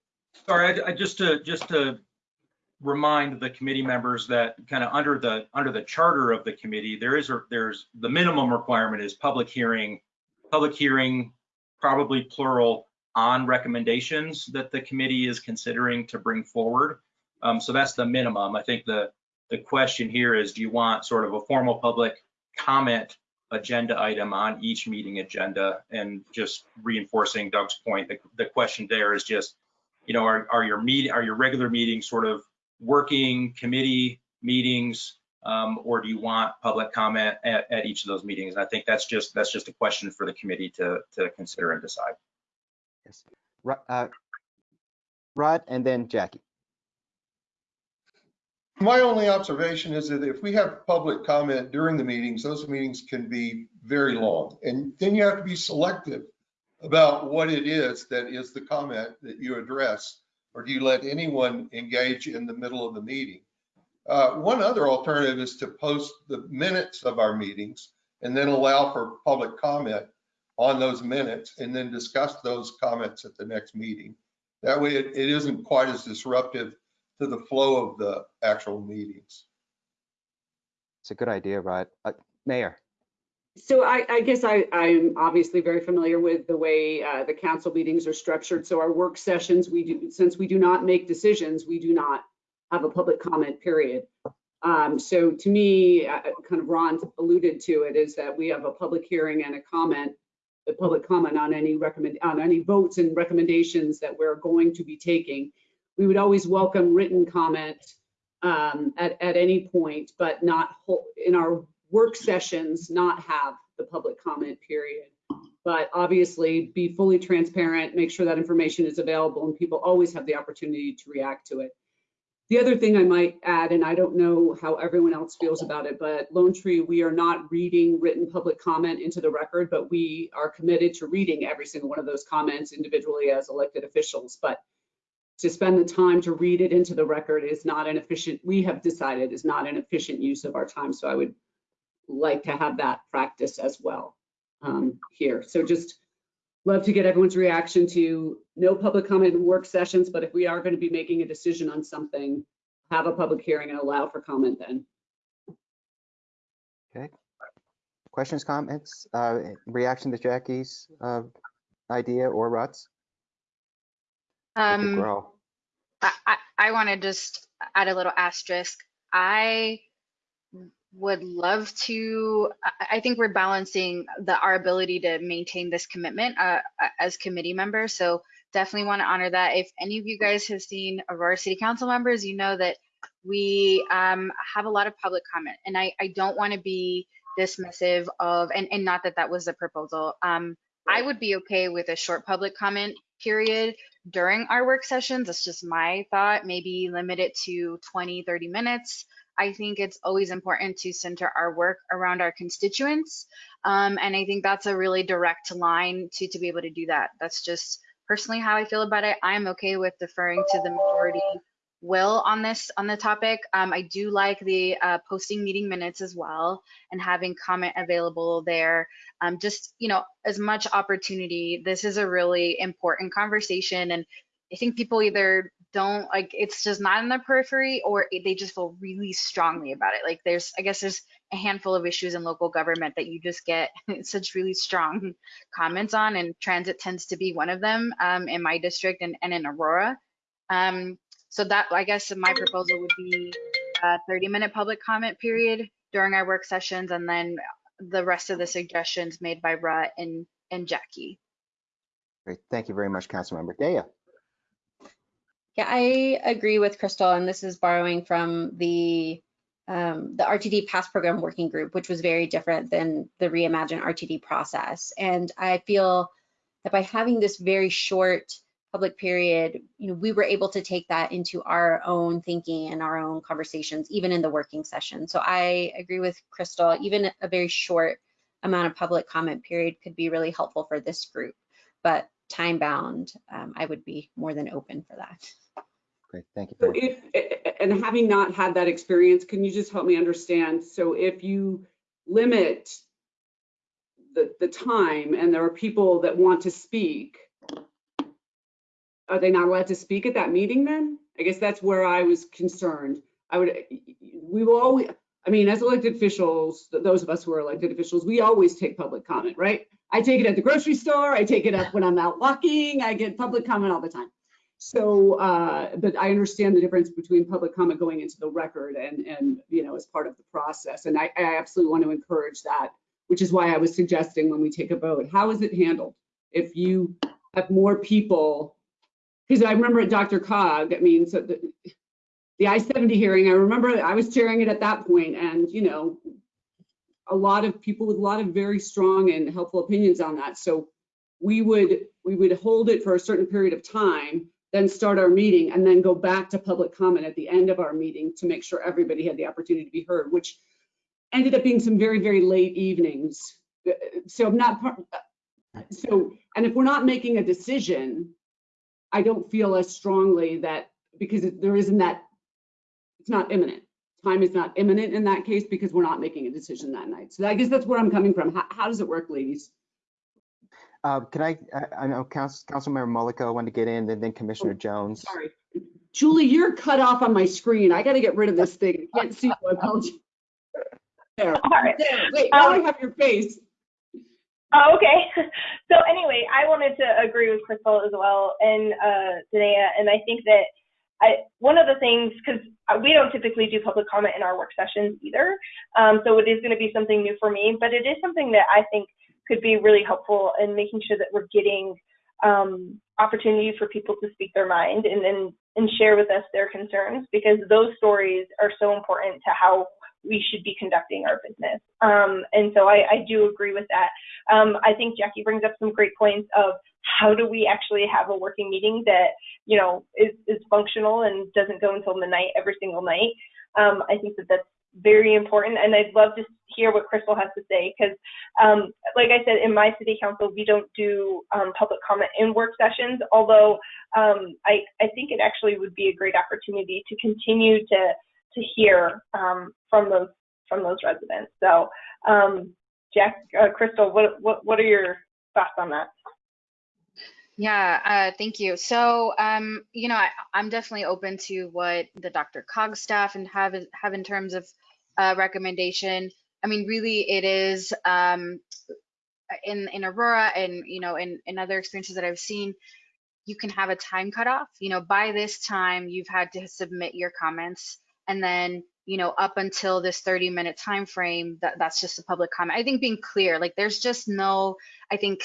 [SPEAKER 20] Sorry, I, I just to, just to remind the committee members that kind of under the, under the charter of the committee, there is, a there's, the minimum requirement is public hearing, public hearing, probably plural, on recommendations that the committee is considering to bring forward. Um, so that's the minimum. I think the, the question here is, do you want sort of a formal public comment agenda item on each meeting agenda? And just reinforcing Doug's point, the, the question there is just, you know, are, are your meet, are your regular meetings sort of working committee meetings? Um, or do you want public comment at, at each of those meetings? And I think that's just, that's just a question for the committee to, to consider and decide.
[SPEAKER 1] Yes. Uh, Rod and then Jackie.
[SPEAKER 6] My only observation is that if we have public comment during the meetings, those meetings can be very long. And then you have to be selective about what it is that is the comment that you address, or do you let anyone engage in the middle of the meeting? Uh, One other alternative is to post the minutes of our meetings and then allow for public comment on those minutes and then discuss those comments at the next meeting. That way it, it isn't quite as disruptive to the flow of the actual meetings.
[SPEAKER 1] It's a good idea, Rod. Uh, Mayor.
[SPEAKER 10] So I, I guess I, I'm obviously very familiar with the way uh, the council meetings are structured. So our work sessions, we do, since we do not make decisions, we do not have a public comment period. Um, so to me, uh, kind of Ron alluded to it, is that we have a public hearing and a comment, the public comment on any recommend, on any votes and recommendations that we're going to be taking. We would always welcome written comment um, at, at any point, but not in our work sessions, not have the public comment period. But obviously be fully transparent, make sure that information is available and people always have the opportunity to react to it. The other thing I might add, and I don't know how everyone else feels about it, but Lone Tree, we are not reading written public comment into the record, but we are committed to reading every single one of those comments individually as elected officials. But to spend the time to read it into the record is not an efficient, we have decided is not an efficient use of our time. So I would like to have that practice as well um, here. So just love to get everyone's reaction to no public comment in work sessions, but if we are going to be making a decision on something, have a public hearing and allow for comment then.
[SPEAKER 1] Okay. Questions, comments, uh, reaction to Jackie's uh, idea or Rod's?
[SPEAKER 9] Um, I, I, I want to just add a little asterisk. I would love to, I, think we're balancing the, our ability to maintain this commitment uh, as committee members. So definitely want to honor that. If any of you guys have seen Aurora City Council members, you know that we um, have a lot of public comment and I, I don't want to be dismissive of, and, and not that that was the proposal. Um, I would be okay with a short public comment period during our work sessions. That's just my thought. Maybe limit it to 20, 30 minutes. I think it's always important to center our work around our constituents. Um, and I think that's a really direct line to, to be able to do that. That's just personally how I feel about it. I'm okay with deferring to the majority will on this on the topic. Um, I do like the uh, posting meeting minutes as well and having comment available there. Um, just you know, as much opportunity. This is a really important conversation, and I think people either don't like it's just not in the periphery or they just feel really strongly about it. Like there's, I guess there's a handful of issues in local government that you just get such really strong comments on, and transit tends to be one of them um, in my district and, and in Aurora. Um, so that, I guess my proposal would be a 30 minute public comment period during our work sessions and then the rest of the suggestions made by Rod and, and Jackie.
[SPEAKER 1] great. Thank you very much, Councilmember. Deya?
[SPEAKER 7] Yeah, I agree with Crystal, and this is borrowing from the um, the RTD pass program working group, which was very different than the Reimagine RTD process. And I feel that by having this very short public period, you know, we were able to take that into our own thinking and our own conversations, even in the working session. So I agree with Crystal, even a very short amount of public comment period could be really helpful for this group. But time bound, um, I would be more than open for that.
[SPEAKER 1] Great, thank you.
[SPEAKER 10] So if, and having not had that experience, can you just help me understand? So if you limit the, the time and there are people that want to speak, are they not allowed to speak at that meeting then? I guess that's where I was concerned. I would, we will always, I mean, as elected officials, those of us who are elected officials, we always take public comment, right? I take it at the grocery store, I take it up when I'm out walking, I get public comment all the time. So, uh, but I understand the difference between public comment going into the record and, and, you know, as part of the process. And I, I absolutely want to encourage that, which is why I was suggesting when we take a vote, how is it handled? If you have more people, because I remember at DRCOG, I mean, so the, the I-70 hearing, I remember I was chairing it at that point and, you know, a lot of people with a lot of very strong and helpful opinions on that. So we would, we would hold it for a certain period of time then start our meeting and then go back to public comment at the end of our meeting to make sure everybody had the opportunity to be heard, which ended up being some very, very late evenings. So I'm not, part- so, and if we're not making a decision, I don't feel as strongly that, because there isn't that, it's not imminent. Time is not imminent in that case because we're not making a decision that night. So I guess that's where I'm coming from. How, how does it work, ladies?
[SPEAKER 1] Uh, Can I, I- I know Council, Councilmember Mullica wanted to get in, and then Commissioner Jones.
[SPEAKER 10] Sorry. Julie, you're cut off on my screen. I got to get rid of this thing. I can't see you. I apologize. There.
[SPEAKER 21] All right.
[SPEAKER 10] There. Wait, now I
[SPEAKER 21] Um,
[SPEAKER 10] have your face.
[SPEAKER 21] Oh, okay. So anyway, I wanted to agree with Crystal as well and uh, Danae, and I think that I, one of the things, because we don't typically do public comment in our work sessions either, um, so it is going to be something new for me, but it is something that I think could be really helpful in making sure that we're getting um, opportunity for people to speak their mind and, and and share with us their concerns because those stories are so important to how we should be conducting our business. Um, and so I, I do agree with that. Um, I think Jackie brings up some great points of how do we actually have a working meeting that you know is, is functional and doesn't go until midnight every single night. Um, I think that that's very important, and I'd love to hear what Crystal has to say because, um, like I said, in my city council, we don't do um, public comment in work sessions. Although um, I, I think it actually would be a great opportunity to continue to to hear um, from those from those residents. So, um, Jack, uh, Crystal, what what what are your thoughts on that?
[SPEAKER 9] Yeah, uh, thank you. So, um, you know, I, I'm definitely open to what the DRCOG staff and have have in terms of uh, recommendation. I mean, really, it is um, in in Aurora and you know in in other experiences that I've seen. You can have a time cutoff. You know, by this time, you've had to submit your comments, and then you know up until this 30 minute time frame, that that's just a public comment. I think being clear, like there's just no, I think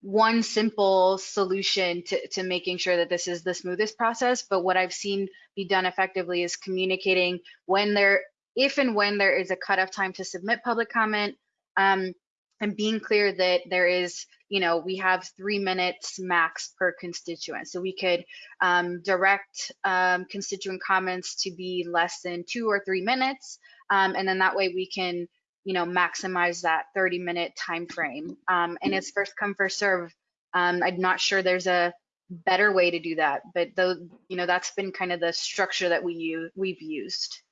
[SPEAKER 9] one simple solution to, to making sure that this is the smoothest process. But what I've seen be done effectively is communicating when there, if and when there is a cutoff time to submit public comment, um, and being clear that there is, you know, we have three minutes max per constituent. So we could um, direct um, constituent comments to be less than two or three minutes. Um, and then that way we can you know maximize that 30 minute time frame um, and it's first come first serve um, i'm not sure there's a better way to do that but though you know that's been kind of the structure that we use we've used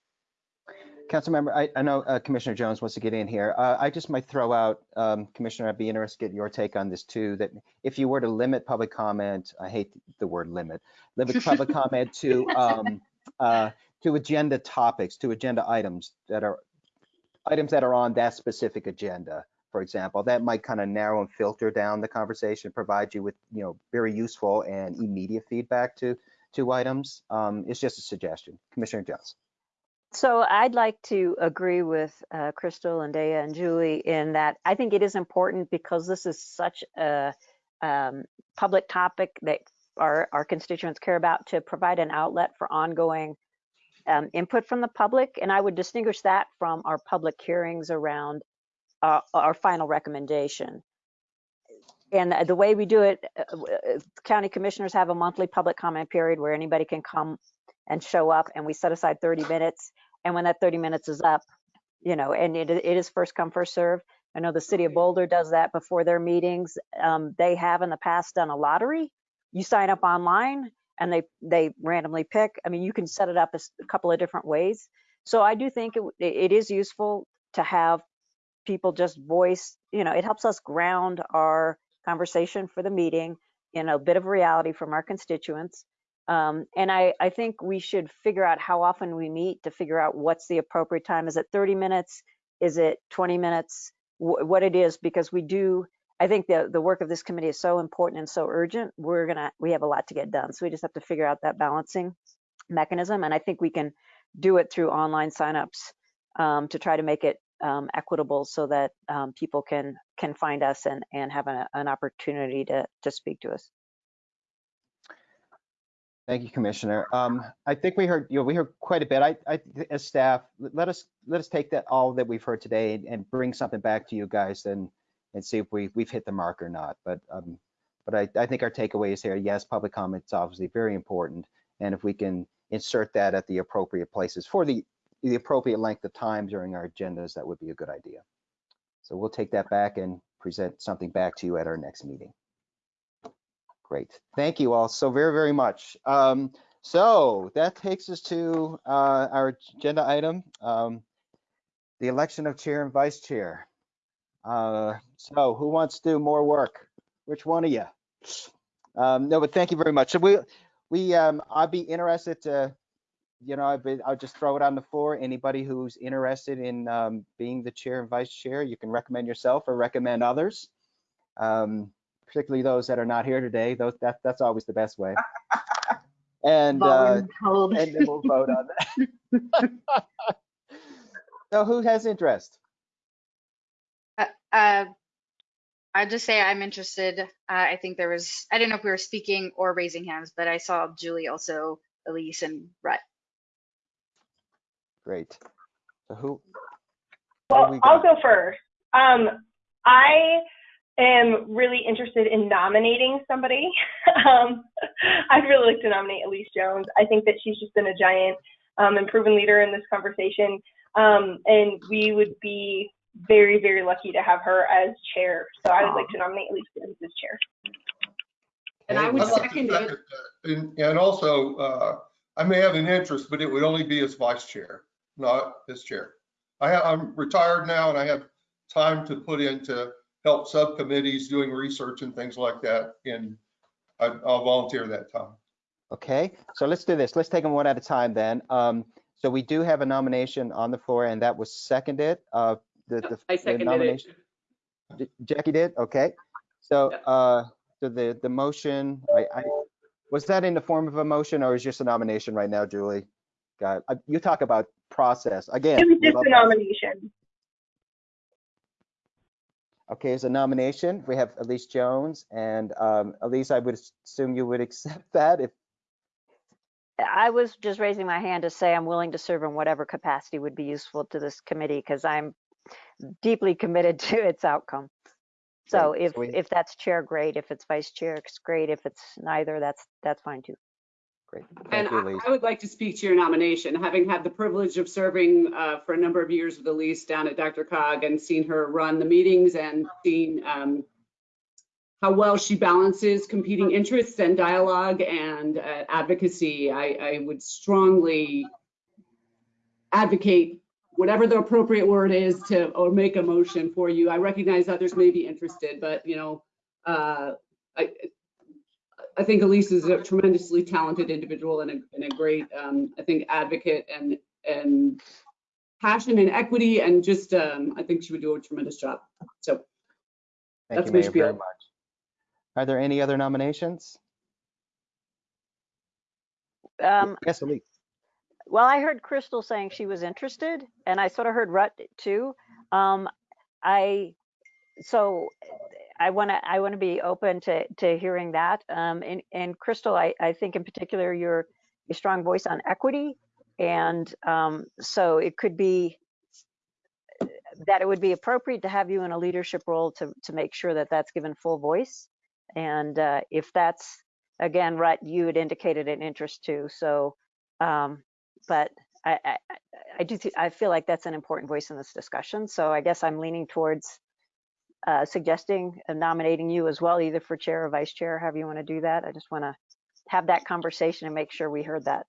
[SPEAKER 1] Councilmember, I, I know uh, Commissioner Jones wants to get in here. Uh, I just might throw out, um, Commissioner, I'd be interested in your take on this too, that if you were to limit public comment, I hate the word limit, limit public comment to um, uh, to agenda topics, to agenda items that are items that are on that specific agenda, for example, that might kind of narrow and filter down the conversation, provide you with, you know, very useful and immediate feedback to to items. Um, it's just a suggestion. Commissioner Jones.
[SPEAKER 8] So I'd like to agree with uh, Crystal and Deya and Julie in that I think it is important because this is such a um, public topic that our, our constituents care about to provide an outlet for ongoing um, input from the public. And I would distinguish that from our public hearings around uh, our final recommendation. And the way we do it, uh, uh, county commissioners have a monthly public comment period where anybody can come and show up and we set aside 30 minutes. And when that 30 minutes is up, you know, and it, it is first come, first serve. I know the city of Boulder does that before their meetings. Um, they have in the past done a lottery. You sign up online and they they randomly pick. I mean, you can set it up as a couple of different ways. So I do think it, it is useful to have people just voice, you know, it helps us ground our conversation for the meeting in a bit of reality from our constituents. Um, and I, I think we should figure out how often we meet to figure out what's the appropriate time. Is it 30 minutes? Is it 20 minutes? Wh what it is, because we do, I think the, the work of this committee is so important and so urgent. We're gonna, we have a lot to get done. So we just have to figure out that balancing mechanism. And I think we can do it through online signups um, to try to make it um, equitable so that um, people can can find us and and have an, an opportunity to to speak to us.
[SPEAKER 1] Thank you, Commissioner. Um, I think we heard, you know, we heard quite a bit. I, I, as staff, let us let us take that all that we've heard today and, and bring something back to you guys and and see if we we've hit the mark or not. But um, but I, I think our takeaway is here. Yes, public comment is obviously very important, and if we can insert that at the appropriate places for the the appropriate length of time during our agendas, that would be a good idea. So we'll take that back and present something back to you at our next meeting. Great. Thank you all so very, very much. Um, so that takes us to uh, our agenda item, um, the election of chair and vice chair. Uh, so who wants to do more work? Which one of you? Um, no, but thank you very much. So we, we, um, I'd be interested to you know, I've been, I'll just throw it on the floor. Anybody who's interested in um, being the chair and vice chair, you can recommend yourself or recommend others. Um, particularly those that are not here today. Those that that's always the best way. And uh, and then we'll vote on that. so who has interest?
[SPEAKER 9] Uh, uh, I'd just say I'm interested. Uh, I think there was, I didn't know if we were speaking or raising hands, but I saw Julie also, Elise and Rhett.
[SPEAKER 1] Great. So who?
[SPEAKER 21] Well,
[SPEAKER 1] we
[SPEAKER 21] I'll go first. Um, I am really interested in nominating somebody. um, I'd really like to nominate Elise Jones. I think that she's just been a giant um, and proven leader in this conversation. Um, and we would be very, very lucky to have her as chair. So I would like to nominate Elise Jones as chair.
[SPEAKER 10] And I would
[SPEAKER 6] I'd like
[SPEAKER 10] second it.
[SPEAKER 6] that. And, and also, uh, I may have an interest, but it would only be as vice chair, not as chair. I have, I'm retired now and I have time to put into help subcommittees doing research and things like that. And I, I'll volunteer that time.
[SPEAKER 1] Okay, so let's do this. Let's take them one at a time then. Um, so we do have a nomination on the floor and that was seconded. Uh, the, the,
[SPEAKER 10] I
[SPEAKER 1] the
[SPEAKER 10] seconded it.
[SPEAKER 1] nomination. J- Jackie did? Okay. So, uh, so the, the motion, I, I, was that in the form of a motion or is just a nomination right now, Julie? God, uh, you talk about process again.
[SPEAKER 21] It was just
[SPEAKER 1] love
[SPEAKER 21] a
[SPEAKER 1] process.
[SPEAKER 21] nomination.
[SPEAKER 1] Okay, as a nomination, we have Elise Jones and, um, Elise, I would assume you would accept that if,
[SPEAKER 8] I was just raising my hand to say I'm willing to serve in whatever capacity would be useful to this committee because I'm deeply committed to its outcome. So
[SPEAKER 1] Great.
[SPEAKER 8] if,
[SPEAKER 1] we-
[SPEAKER 8] if that's chair, great. If it's vice chair, it's great. If it's neither, that's, that's fine too.
[SPEAKER 1] Great.
[SPEAKER 10] And
[SPEAKER 1] Thank you,
[SPEAKER 10] I I would like to speak to your nomination, having had the privilege of serving uh, for a number of years with Elise down at DRCOG and seen her run the meetings and seen um, how well she balances competing interests and dialogue and uh, advocacy. I, I would strongly advocate whatever the appropriate word is to, or make a motion for you. I recognize others may be interested, but you know, uh, I, I think Elise is a tremendously talented individual and a, and a great, um, I think, advocate and, and passion and equity and just, um, I think she would do a tremendous job. So
[SPEAKER 1] Thank
[SPEAKER 10] that's
[SPEAKER 1] you,
[SPEAKER 10] my
[SPEAKER 1] Mayor, very much. Are there any other nominations?
[SPEAKER 8] Um,
[SPEAKER 1] Yes, Elise.
[SPEAKER 8] Well, I heard Crystal saying she was interested, and I sort of heard Rod too. Um, I, so I want to, I want to be open to, to hearing that. Um, and, and Crystal, I, I think in particular, you're a strong voice on equity. And, um, so it could be that it would be appropriate to have you in a leadership role to, to make sure that that's given full voice. And, uh, if that's, again, Rod, you had indicated an interest too. So, um, but I, I, I- do, I feel like that's an important voice in this discussion. So I guess I'm leaning towards uh, suggesting nominating you as well, either for chair or vice chair, however you want to do that. I just want to have that conversation and make sure we heard that.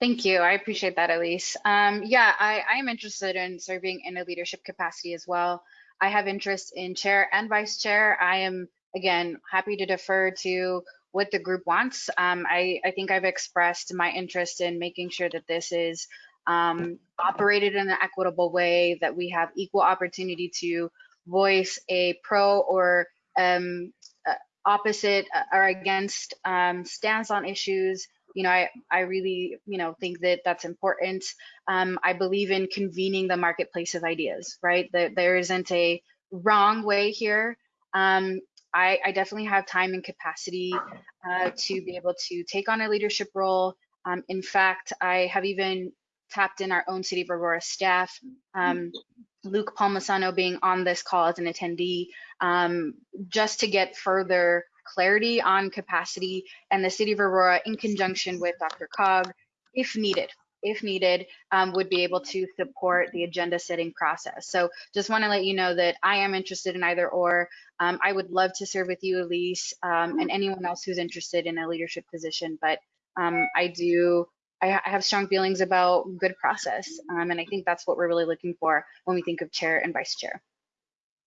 [SPEAKER 9] Thank you. I appreciate that, Elise. Um, yeah, I, I am interested in serving in a leadership capacity as well. I have interest in chair and vice chair. I am, again, happy to defer to what the group wants. Um, I, I think I've expressed my interest in making sure that this is um, operated in an equitable way, that we have equal opportunity to voice a pro or um, uh, opposite uh, or against um, stance on issues. You know, I, I really, you know, think that that's important. Um, I believe in convening the marketplace of ideas, right? That there isn't a wrong way here. Um, I, I definitely have time and capacity uh, to be able to take on a leadership role. Um, in fact, I have even tapped in our own City of Aurora staff. Um, Luke Palmasano being on this call as an attendee, um, just to get further clarity on capacity and the City of Aurora in conjunction with DRCOG, if needed, if needed, um, would be able to support the agenda setting process. So just want to let you know that I am interested in either or. Um, I would love to serve with you, Elise, um, and anyone else who's interested in a leadership position, but um, I do I I have strong feelings about good process. Um, and I think that's what we're really looking for when we think of chair and vice chair.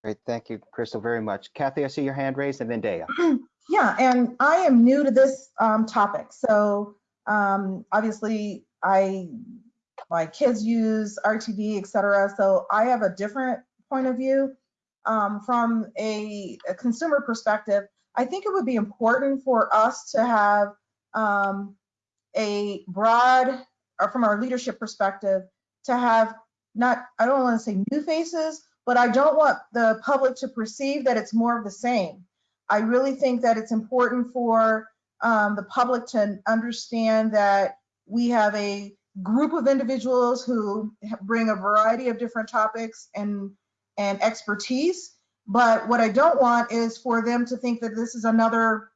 [SPEAKER 1] Great, thank you, Crystal, very much. Kathy, I see your hand raised, and then Deya.
[SPEAKER 12] Yeah, and I am new to this um, topic. So um, obviously, I, my kids use RTD, et cetera. So I have a different point of view. Um, from a, a consumer perspective, I think it would be important for us to have um, a broad, or from our leadership perspective, to have not, I don't want to say new faces, but I don't want the public to perceive that it's more of the same. I really think that it's important for um, the public to understand that we have a group of individuals who bring a variety of different topics and and expertise. But what I don't want is for them to think that this is another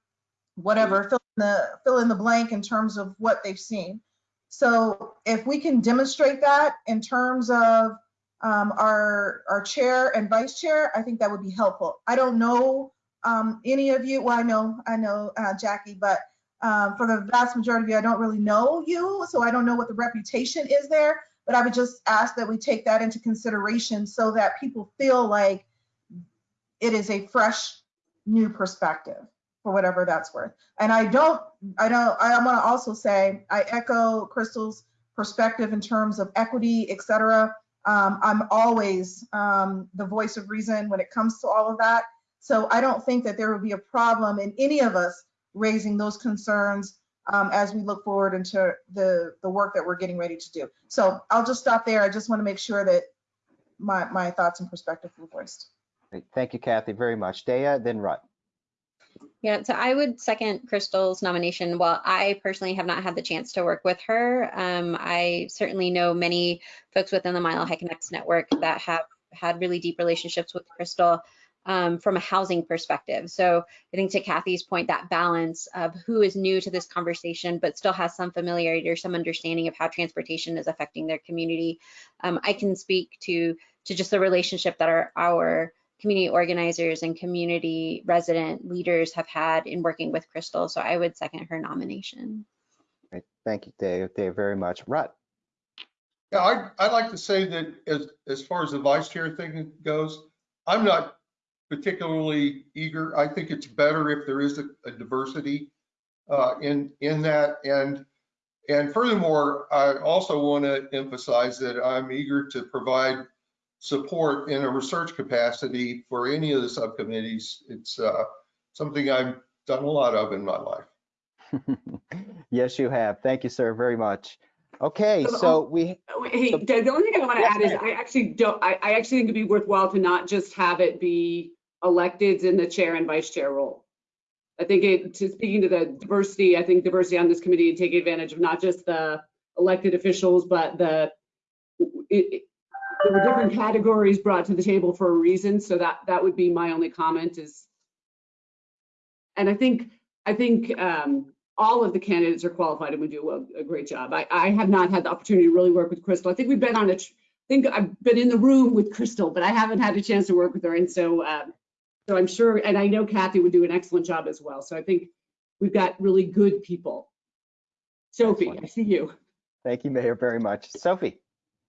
[SPEAKER 12] whatever the fill in the blank in terms of what they've seen. So if we can demonstrate that in terms of um, our our chair and vice chair, I think that would be helpful. I don't know um, any of you. Well, I know I know uh, Jackie, but um, for the vast majority of you, I don't really know you, so I don't know what the reputation is there. But I would just ask that we take that into consideration so that people feel like it is a fresh, new perspective for whatever that's worth. And I don't, I don't, I want to also say I echo Crystal's perspective in terms of equity, et cetera. Um, I'm always um, the voice of reason when it comes to all of that. So I don't think that there would be a problem in any of us raising those concerns um, as we look forward into the, the work that we're getting ready to do. So I'll just stop there. I just want to make sure that my, my thoughts and perspective were voiced.
[SPEAKER 1] Thank you, Kathy, very much. Deya, then Rod.
[SPEAKER 7] Yeah, so I would second Crystal's nomination. While I personally have not had the chance to work with her, um, I certainly know many folks within the Mile High Connects network that have had really deep relationships with Crystal um, from a housing perspective. So I think to Kathy's point, that balance of who is new to this conversation, but still has some familiarity or some understanding of how transportation is affecting their community. Um, I can speak to, to just the relationship that our, our community organizers and community resident leaders have had in working with Crystal. So I would second her nomination.
[SPEAKER 1] Great. Thank you, Dave, Dave, very much. Rod.
[SPEAKER 6] Yeah, I, I'd like to say that as, as far as the vice chair thing goes, I'm not particularly eager. I think it's better if there is a, a diversity uh, in, in that. And, and furthermore, I also want to emphasize that I'm eager to provide support in a research capacity for any of the subcommittees. It's uh, something I've done a lot of in my life.
[SPEAKER 1] yes, you have. Thank you, sir, very much. Okay, so we.
[SPEAKER 10] Hey,
[SPEAKER 1] so,
[SPEAKER 10] the only thing I want to
[SPEAKER 1] yes,
[SPEAKER 10] add is I actually don't, I, I actually think it'd be worthwhile to not just have it be electeds in the chair and vice chair role. I think it, to speaking to the diversity, I think diversity on this committee and take advantage of not just the elected officials, but the, it, it, there were different categories brought to the table for a reason. So that, that would be my only comment is, and I think, I think um, all of the candidates are qualified and we do a, a great job. I, I have not had the opportunity to really work with Crystal. I think we've been on a, I think I've been in the room with Crystal, but I haven't had a chance to work with her. And so, um, so I'm sure, and I know Kathy would do an excellent job as well. So I think we've got really good people. Sophie,
[SPEAKER 1] Excellent.
[SPEAKER 10] I see you.
[SPEAKER 1] Thank you, Mayor, very much. Sophie.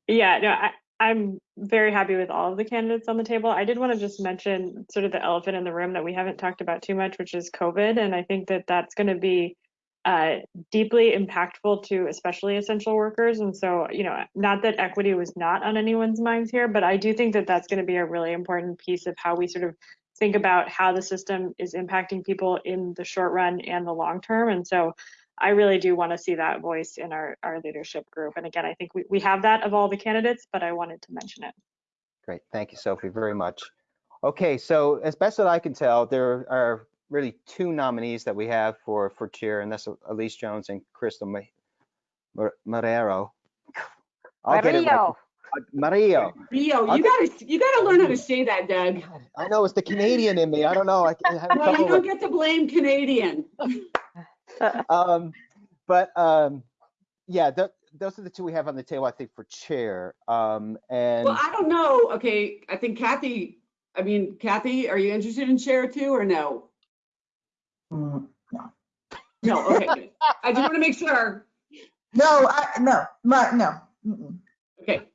[SPEAKER 2] Yeah, no, I, I'm very happy with all of the candidates on the table. I did want to just mention sort of the elephant in the room that we haven't talked about too much, which is COVID. And I think that that's going to be uh, deeply impactful to especially essential workers. And so, you know, not that equity was not on anyone's minds here, but I do think that that's going to be a really important piece of how we sort of think about how the system is impacting people in the short run and the long term. And so I really do want to see that voice in our, our leadership group. And again, I think we, we have that of all the candidates, but I wanted to mention it.
[SPEAKER 1] Great. Thank you, Sophie, very much. Okay, so as best as I can tell, there are really two nominees that we have for, for chair, and that's Elise Jones and Crystal Marrero. I'll get it right.
[SPEAKER 8] Mario.
[SPEAKER 1] Mario.
[SPEAKER 10] Rio,
[SPEAKER 1] I'll
[SPEAKER 10] you
[SPEAKER 1] get-
[SPEAKER 10] gotta, you gotta learn how to say that, Doug.
[SPEAKER 1] I know it's the Canadian in me. I don't know. I can have
[SPEAKER 10] No, you don't get to blame Canadian.
[SPEAKER 1] um, but um, yeah, th those are the two we have on the table, I think, for chair. Um, and
[SPEAKER 10] Well, I don't know. Okay, I think Kathy, I mean, Kathy, are you interested in chair too or no?
[SPEAKER 12] Mm,
[SPEAKER 10] No, okay. I just want to make sure.
[SPEAKER 12] No, I, no, my, no. Mm-mm.
[SPEAKER 10] Okay,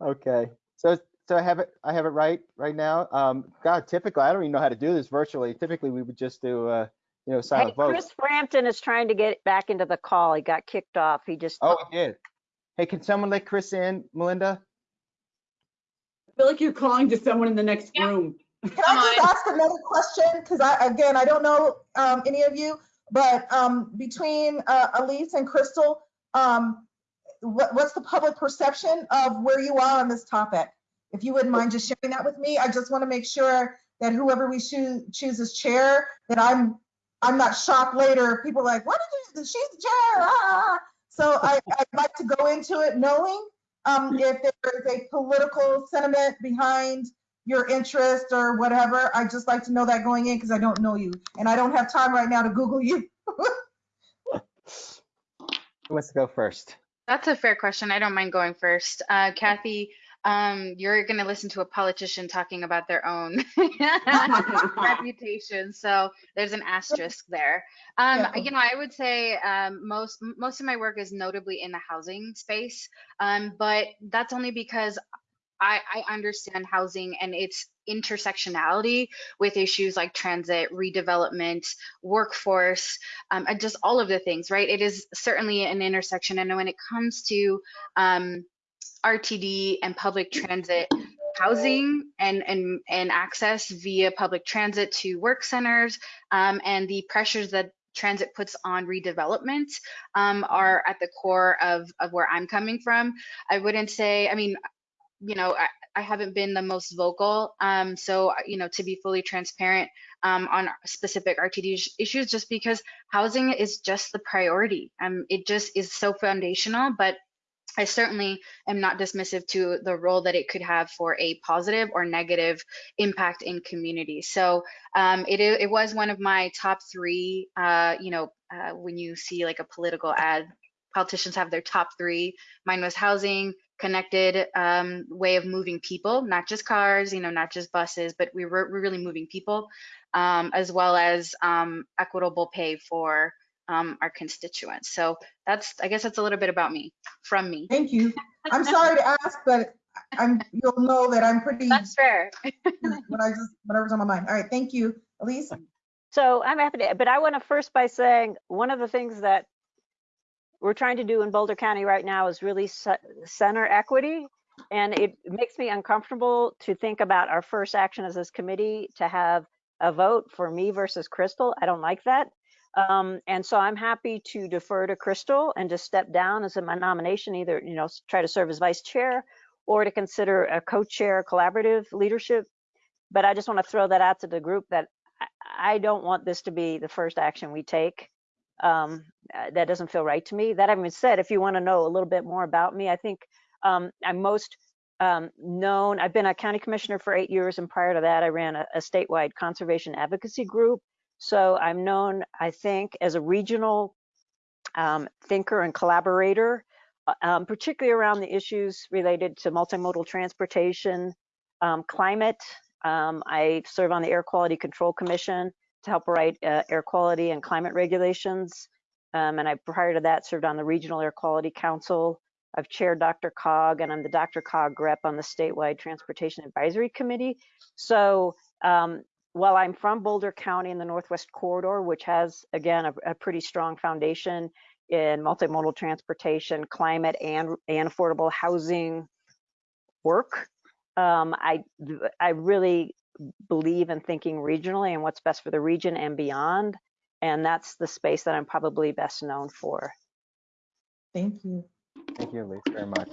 [SPEAKER 1] Okay, so so I have it I have it right right now. Um, God, typically I don't even know how to do this virtually. Typically we would just do uh, you know
[SPEAKER 8] Hey,
[SPEAKER 1] silent vote.
[SPEAKER 8] Chris Frampton is trying to get back into the call. He got kicked off. He just,
[SPEAKER 1] Oh, he did. Hey, can someone let Chris in, Melinda?
[SPEAKER 10] I feel like you're calling to someone in the next room.
[SPEAKER 12] Can I just ask another question? Because I, again, I don't know um, any of you, but um, between uh, Elise and Crystal, um, what, what's the public perception of where you are on this topic? If you wouldn't mind just sharing that with me, I just want to make sure that whoever we choose, choose as chair, that I'm, I'm not shocked later. People are like, what did you, she's the chair, ah. So I, I'd like to go into it knowing um, if there is a political sentiment behind your interest or whatever. I'd just like to know that going in because I don't know you. And I don't have time right now to Google you.
[SPEAKER 1] Who wants to go first?
[SPEAKER 9] That's a fair question. I don't mind going first. Uh, Kathy, um, you're going to listen to a politician talking about their own reputation, so there's an asterisk there. Um,
[SPEAKER 12] Yeah.
[SPEAKER 9] You know, I would say um, most most of my work is notably in the housing space, um, but that's only because I, I understand housing and its intersectionality with issues like transit, redevelopment, workforce, um, and just all of the things, right? It is certainly an intersection. And when it comes to um, RTD and public transit, housing and, and, and access via public transit to work centers um, and the pressures that transit puts on redevelopment um, are at the core of, of where I'm coming from. I wouldn't say, I mean, you know, I, I haven't been the most vocal. Um, so, you know, to be fully transparent um, on specific RTD issues, just because housing is just the priority. Um, it just is so foundational, but I certainly am not dismissive to the role that it could have for a positive or negative impact in communities. So um, it, it was one of my top three, uh, you know, uh, when you see like a political ad, politicians have their top three. Mine was housing, connected um, way of moving people, not just cars, you know, not just buses, but we were, we're really moving people, um, as well as um, equitable pay for um, our constituents. So that's, I guess that's a little bit about me, from me.
[SPEAKER 12] Thank you. I'm sorry to ask, but I'm, you'll know that I'm pretty.
[SPEAKER 9] That's fair.
[SPEAKER 12] When I just, whatever's on my mind. All right, thank you. Elise?
[SPEAKER 8] So I'm happy to, but I want to first by saying, one of the things that we're trying to do in Boulder County right now is really center equity. And it makes me uncomfortable to think about our first action as this committee to have a vote for me versus Crystal. I don't like that. Um, and so I'm happy to defer to Crystal and to step down as in my nomination, either, you know, try to serve as vice chair or to consider a co-chair collaborative leadership. But I just want to throw that out to the group that I, I don't want this to be the first action we take. Um, uh, that doesn't feel right to me. That having been said, if you want to know a little bit more about me, I think um, I'm most um, known. I've been a county commissioner for eight years, and prior to that, I ran a, a statewide conservation advocacy group. So I'm known, I think, as a regional um, thinker and collaborator, uh, um, particularly around the issues related to multimodal transportation, um, climate. Um, I serve on the Air Quality Control Commission to help write uh, air quality and climate regulations. Um, and I, prior to that, served on the Regional Air Quality Council. I've chaired DRCOG, and I'm the DRCOG rep on the statewide Transportation Advisory Committee. So um, while I'm from Boulder County in the Northwest Corridor, which has, again, a, a pretty strong foundation in multimodal transportation, climate, and, and affordable housing work, um, I, I really believe in thinking regionally and what's best for the region and beyond. And that's the space that I'm probably best known for.
[SPEAKER 12] Thank you.
[SPEAKER 1] Thank you, Elise, very much.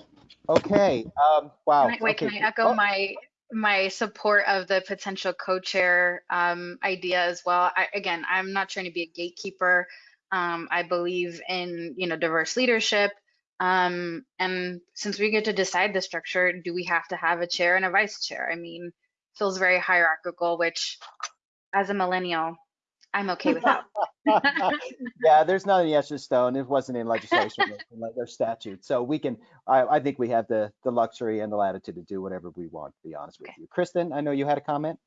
[SPEAKER 1] Okay, um, wow.
[SPEAKER 9] Can I, wait,
[SPEAKER 1] okay.
[SPEAKER 9] can I echo
[SPEAKER 1] Oh,
[SPEAKER 9] my my support of the potential co-chair um, idea as well? I, again, I'm not trying to be a gatekeeper. Um, I believe in you know diverse leadership. Um, and since we get to decide the structure, do we have to have a chair and a vice chair? I mean, feels very hierarchical, which as a millennial, I'm okay with that.
[SPEAKER 1] Yeah, there's nothing yes or stone. It wasn't in legislation or their statute. So we can, I, I think we have the, the luxury and the latitude to do whatever we want, to be honest with you. Kristen, I know you had a comment?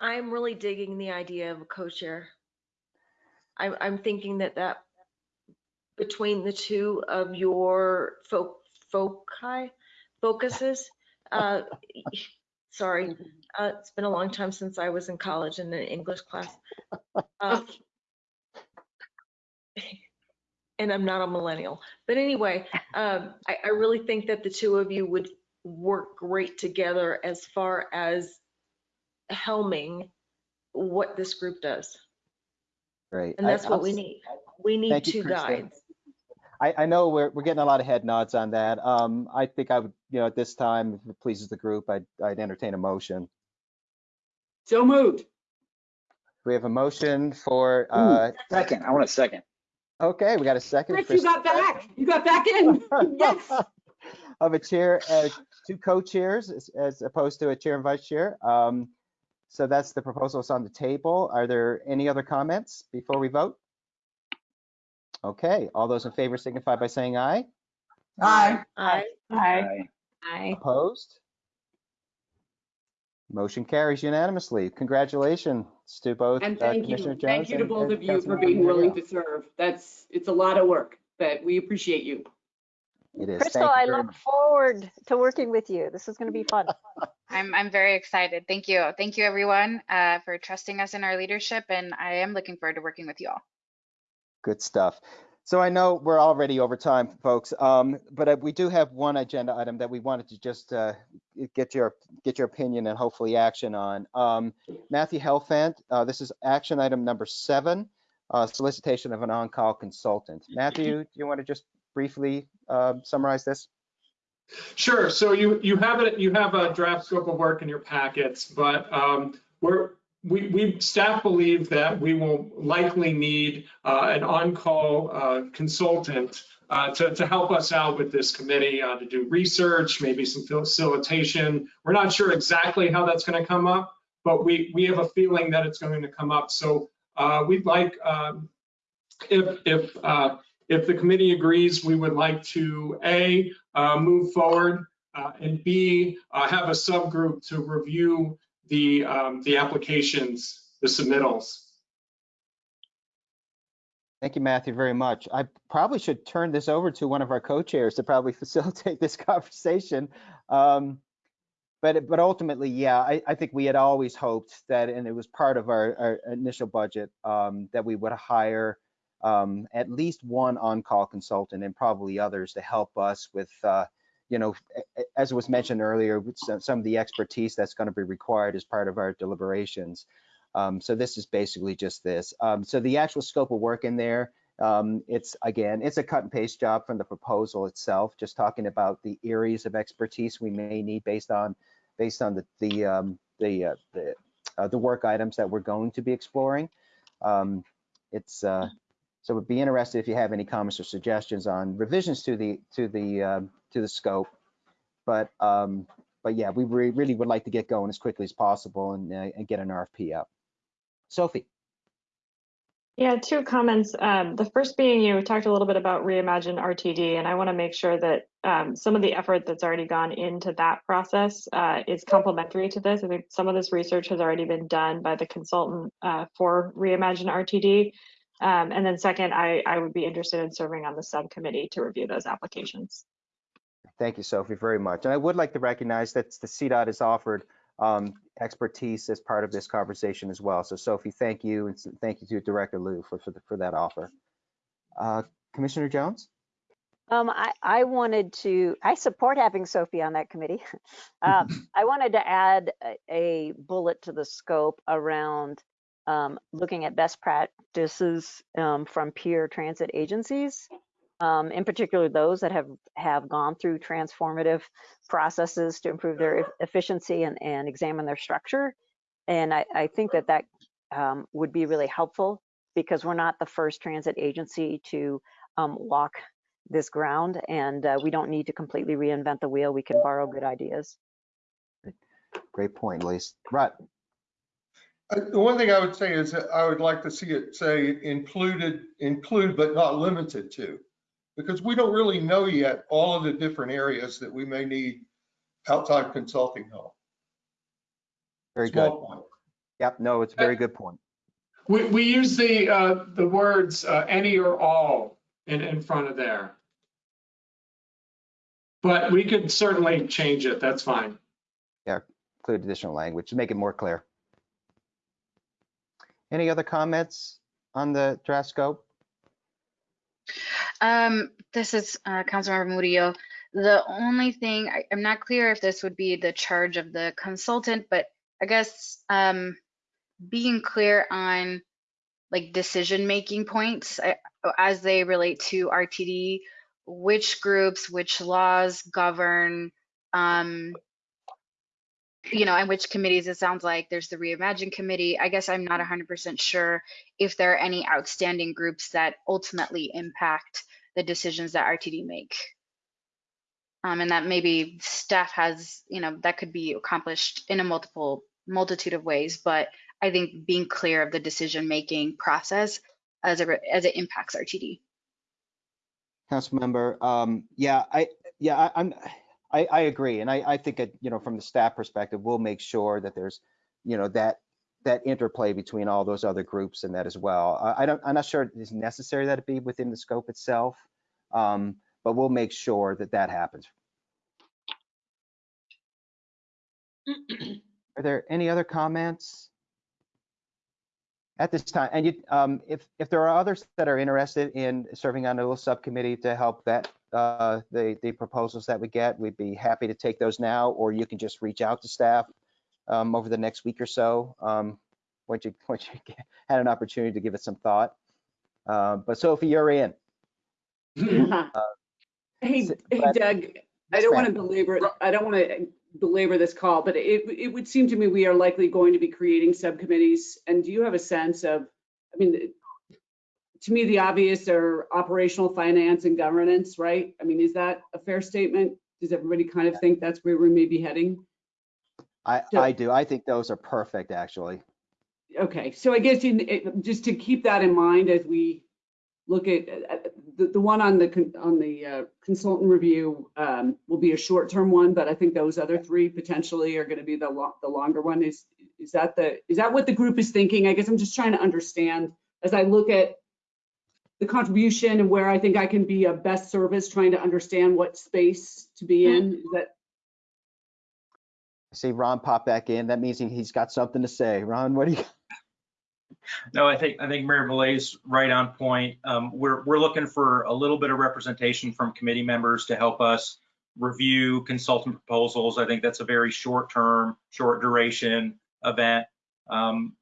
[SPEAKER 14] I'm really digging the idea of a co-chair. I'm, I'm thinking that that between the two of your fo- foci, focuses, uh, sorry, uh, it's been a long time since I was in college in an English class. Uh, and I'm not a millennial. But anyway, um, I, I really think that the two of you would work great together as far as helming what this group does.
[SPEAKER 1] Right.
[SPEAKER 14] And
[SPEAKER 1] I-
[SPEAKER 14] that's what
[SPEAKER 1] I'll
[SPEAKER 14] we need. We need
[SPEAKER 1] Thank
[SPEAKER 14] two
[SPEAKER 1] Kristen.
[SPEAKER 14] guides.
[SPEAKER 1] I, I know we're, we're getting a lot of head nods on that. Um, I think I would, you know, at this time, if it pleases the group, I'd, I'd entertain a motion.
[SPEAKER 10] So moved.
[SPEAKER 1] We have a motion for, uh,
[SPEAKER 22] Second, I want a second.
[SPEAKER 1] okay, we got a second.
[SPEAKER 10] Chris, you got back. You got back in. Yes.
[SPEAKER 1] of a chair, uh, two co-chairs as, as opposed to a chair and vice chair. Um, so that's the proposal that's on the table. Are there any other comments before we vote? Okay, all those in favor signify by saying aye.
[SPEAKER 12] Aye.
[SPEAKER 14] Aye.
[SPEAKER 22] Aye.
[SPEAKER 7] Aye.
[SPEAKER 1] Opposed? Motion carries unanimously. Congratulations to both
[SPEAKER 10] And
[SPEAKER 1] uh,
[SPEAKER 10] thank
[SPEAKER 1] Commissioner
[SPEAKER 10] you.
[SPEAKER 1] Jones.
[SPEAKER 10] Thank you to both of you for being willing to serve. That's, it's a lot of work, but we appreciate you.
[SPEAKER 1] It is.
[SPEAKER 8] Crystal, I look
[SPEAKER 1] much.
[SPEAKER 8] forward to working with you. This is going to be fun.
[SPEAKER 9] I'm, I'm very excited. Thank you. Thank you, everyone, uh, for trusting us in our leadership. And I am looking forward to working with you all.
[SPEAKER 1] Good stuff. So I know we're already over time, folks, um, but uh, we do have one agenda item that we wanted to just uh, get your get your opinion and hopefully action on. Um, Matthew Helfand, uh, this is action item number seven, uh, solicitation of an on-call consultant. Matthew, do you want to just briefly uh, summarize this?
[SPEAKER 3] Sure. So you, you have it, you have a draft scope of work in your packets, but um, we're, we, we, staff believe that we will likely need uh, an on-call uh, consultant uh, to, to help us out with this committee, uh, to do research, maybe some facilitation. We're not sure exactly how that's going to come up, but we, we have a feeling that it's going to come up. So uh, we'd like, um, if, if, uh, if the committee agrees, we would like to, A, move forward, and B, have a subgroup to review the, um, the applications, the submittals.
[SPEAKER 1] Thank you, Matthew, very much. I probably should turn this over to one of our co-chairs to probably facilitate this conversation. Um, but but ultimately, yeah, I, I think we had always hoped that, and it was part of our, our initial budget, um, that we would hire um, at least one on-call consultant and probably others to help us with, uh, you know, as was mentioned earlier, some, some of the expertise that's going to be required as part of our deliberations. Um, so this is basically just this. Um, so the actual scope of work in there, um, it's again, it's a cut and paste job from the proposal itself, just talking about the areas of expertise we may need based on based on the the um, the uh, the, uh, the work items that we're going to be exploring. Um, it's uh, so we'd be interested if you have any comments or suggestions on revisions to the to the um, to the scope. But um, but yeah, we re- really would like to get going as quickly as possible and, uh, and get an RFP out. Sophie.
[SPEAKER 2] Yeah, two comments. Um, the first being you talked a little bit about Reimagine RTD, and I want to make sure that um, some of the effort that's already gone into that process uh, is complementary to this. I think some of this research has already been done by the consultant uh, for Reimagine RTD. Um, and then second, I, I would be interested in serving on the subcommittee to review those applications.
[SPEAKER 1] Thank you, Sophie, very much. And I would like to recognize that the CDOT has offered um, expertise as part of this conversation as well. So Sophie, thank you, and thank you to Director Lew for, for, the, for that offer. Uh, Commissioner Jones?
[SPEAKER 8] Um, I, I wanted to, I support having Sophie on that committee. Um, I wanted to add a, a bullet to the scope around um, looking at best practices um, from peer transit agencies, um, in particular those that have, have gone through transformative processes to improve their e- efficiency and, and examine their structure. And I, I think that that um, would be really helpful because we're not the first transit agency to um, walk this ground and uh, we don't need to completely reinvent the wheel. We can borrow good ideas.
[SPEAKER 1] Great point, Lise. Right.
[SPEAKER 6] Uh, The one thing I would say is that I would like to see it say included, include but not limited to. Because we don't really know yet all of the different areas that we may need outside consulting help.
[SPEAKER 1] Very good.
[SPEAKER 6] Point.
[SPEAKER 1] Yep, no, it's a very good point.
[SPEAKER 3] We, we use the, uh, the words, uh, any or all in, in front of there. But we could certainly change it. That's fine.
[SPEAKER 1] Yeah, include additional language to make it more clear. Any other comments on the draft scope?
[SPEAKER 9] Um, this is uh, Councilmember Murillo. The only thing, I, I'm not clear if this would be the charge of the consultant, but I guess um, being clear on like decision-making points uh, as they relate to RTD, which groups, which laws govern, um, you know, and which committees it sounds like there's the Reimagine Committee. I guess I'm not 100% sure if there are any outstanding groups that ultimately impact the decisions that RTD make. Um, and that maybe staff has, you know, that could be accomplished in a multiple multitude of ways, but I think being clear of the decision-making process as it, as it impacts RTD.
[SPEAKER 1] Councilmember, um, yeah, I, yeah, I, I'm, I, I agree. And I, I think, that, you know, from the staff perspective, we'll make sure that there's, you know, that, that interplay between all those other groups and that as well. I, I don't, I'm not sure it's necessary that it be within the scope itself. Um, but we'll make sure that that happens. Are there any other comments? At this time, and you, um, if, if there are others that are interested in serving on a little subcommittee to help vet, uh, the, the proposals that we get, we'd be happy to take those now, or you can just reach out to staff, um, over the next week or so, um, once you, once you get- had an opportunity to give it some thought. Uh, but Sophie, you're in. Uh,
[SPEAKER 10] Hey,
[SPEAKER 1] S-
[SPEAKER 10] hey
[SPEAKER 1] but-
[SPEAKER 10] Doug, I don't want to belabor, I don't want to belabor this call, but it, it would seem to me we are likely going to be creating subcommittees. And do you have a sense of, I mean, to me, the obvious are operational finance and governance, right? I mean, is that a fair statement? Does everybody kind of think that's where we may be heading?
[SPEAKER 1] I,
[SPEAKER 10] So-
[SPEAKER 1] I do. I think those are perfect, actually.
[SPEAKER 10] Okay, so I guess in, it- just to keep that in mind as we look at, at- the, the one on the, on the uh, consultant review um, will be a short-term one, but I think those other three potentially are going to be the lo, the longer one. Is, is that the, is that what the group is thinking? I guess I'm just trying to understand as I look at the contribution and where I think I can be of best service, trying to understand what space to be in. Is that,
[SPEAKER 1] I see Ron pop back in. That means he- he's got something to say. Ron, what do you?
[SPEAKER 20] No, I think, I think Mayor Millet's right on point. Um, we're, we're looking for a little bit of representation from committee members to help us review consultant proposals. I think that's a very short-term, short duration event. Um,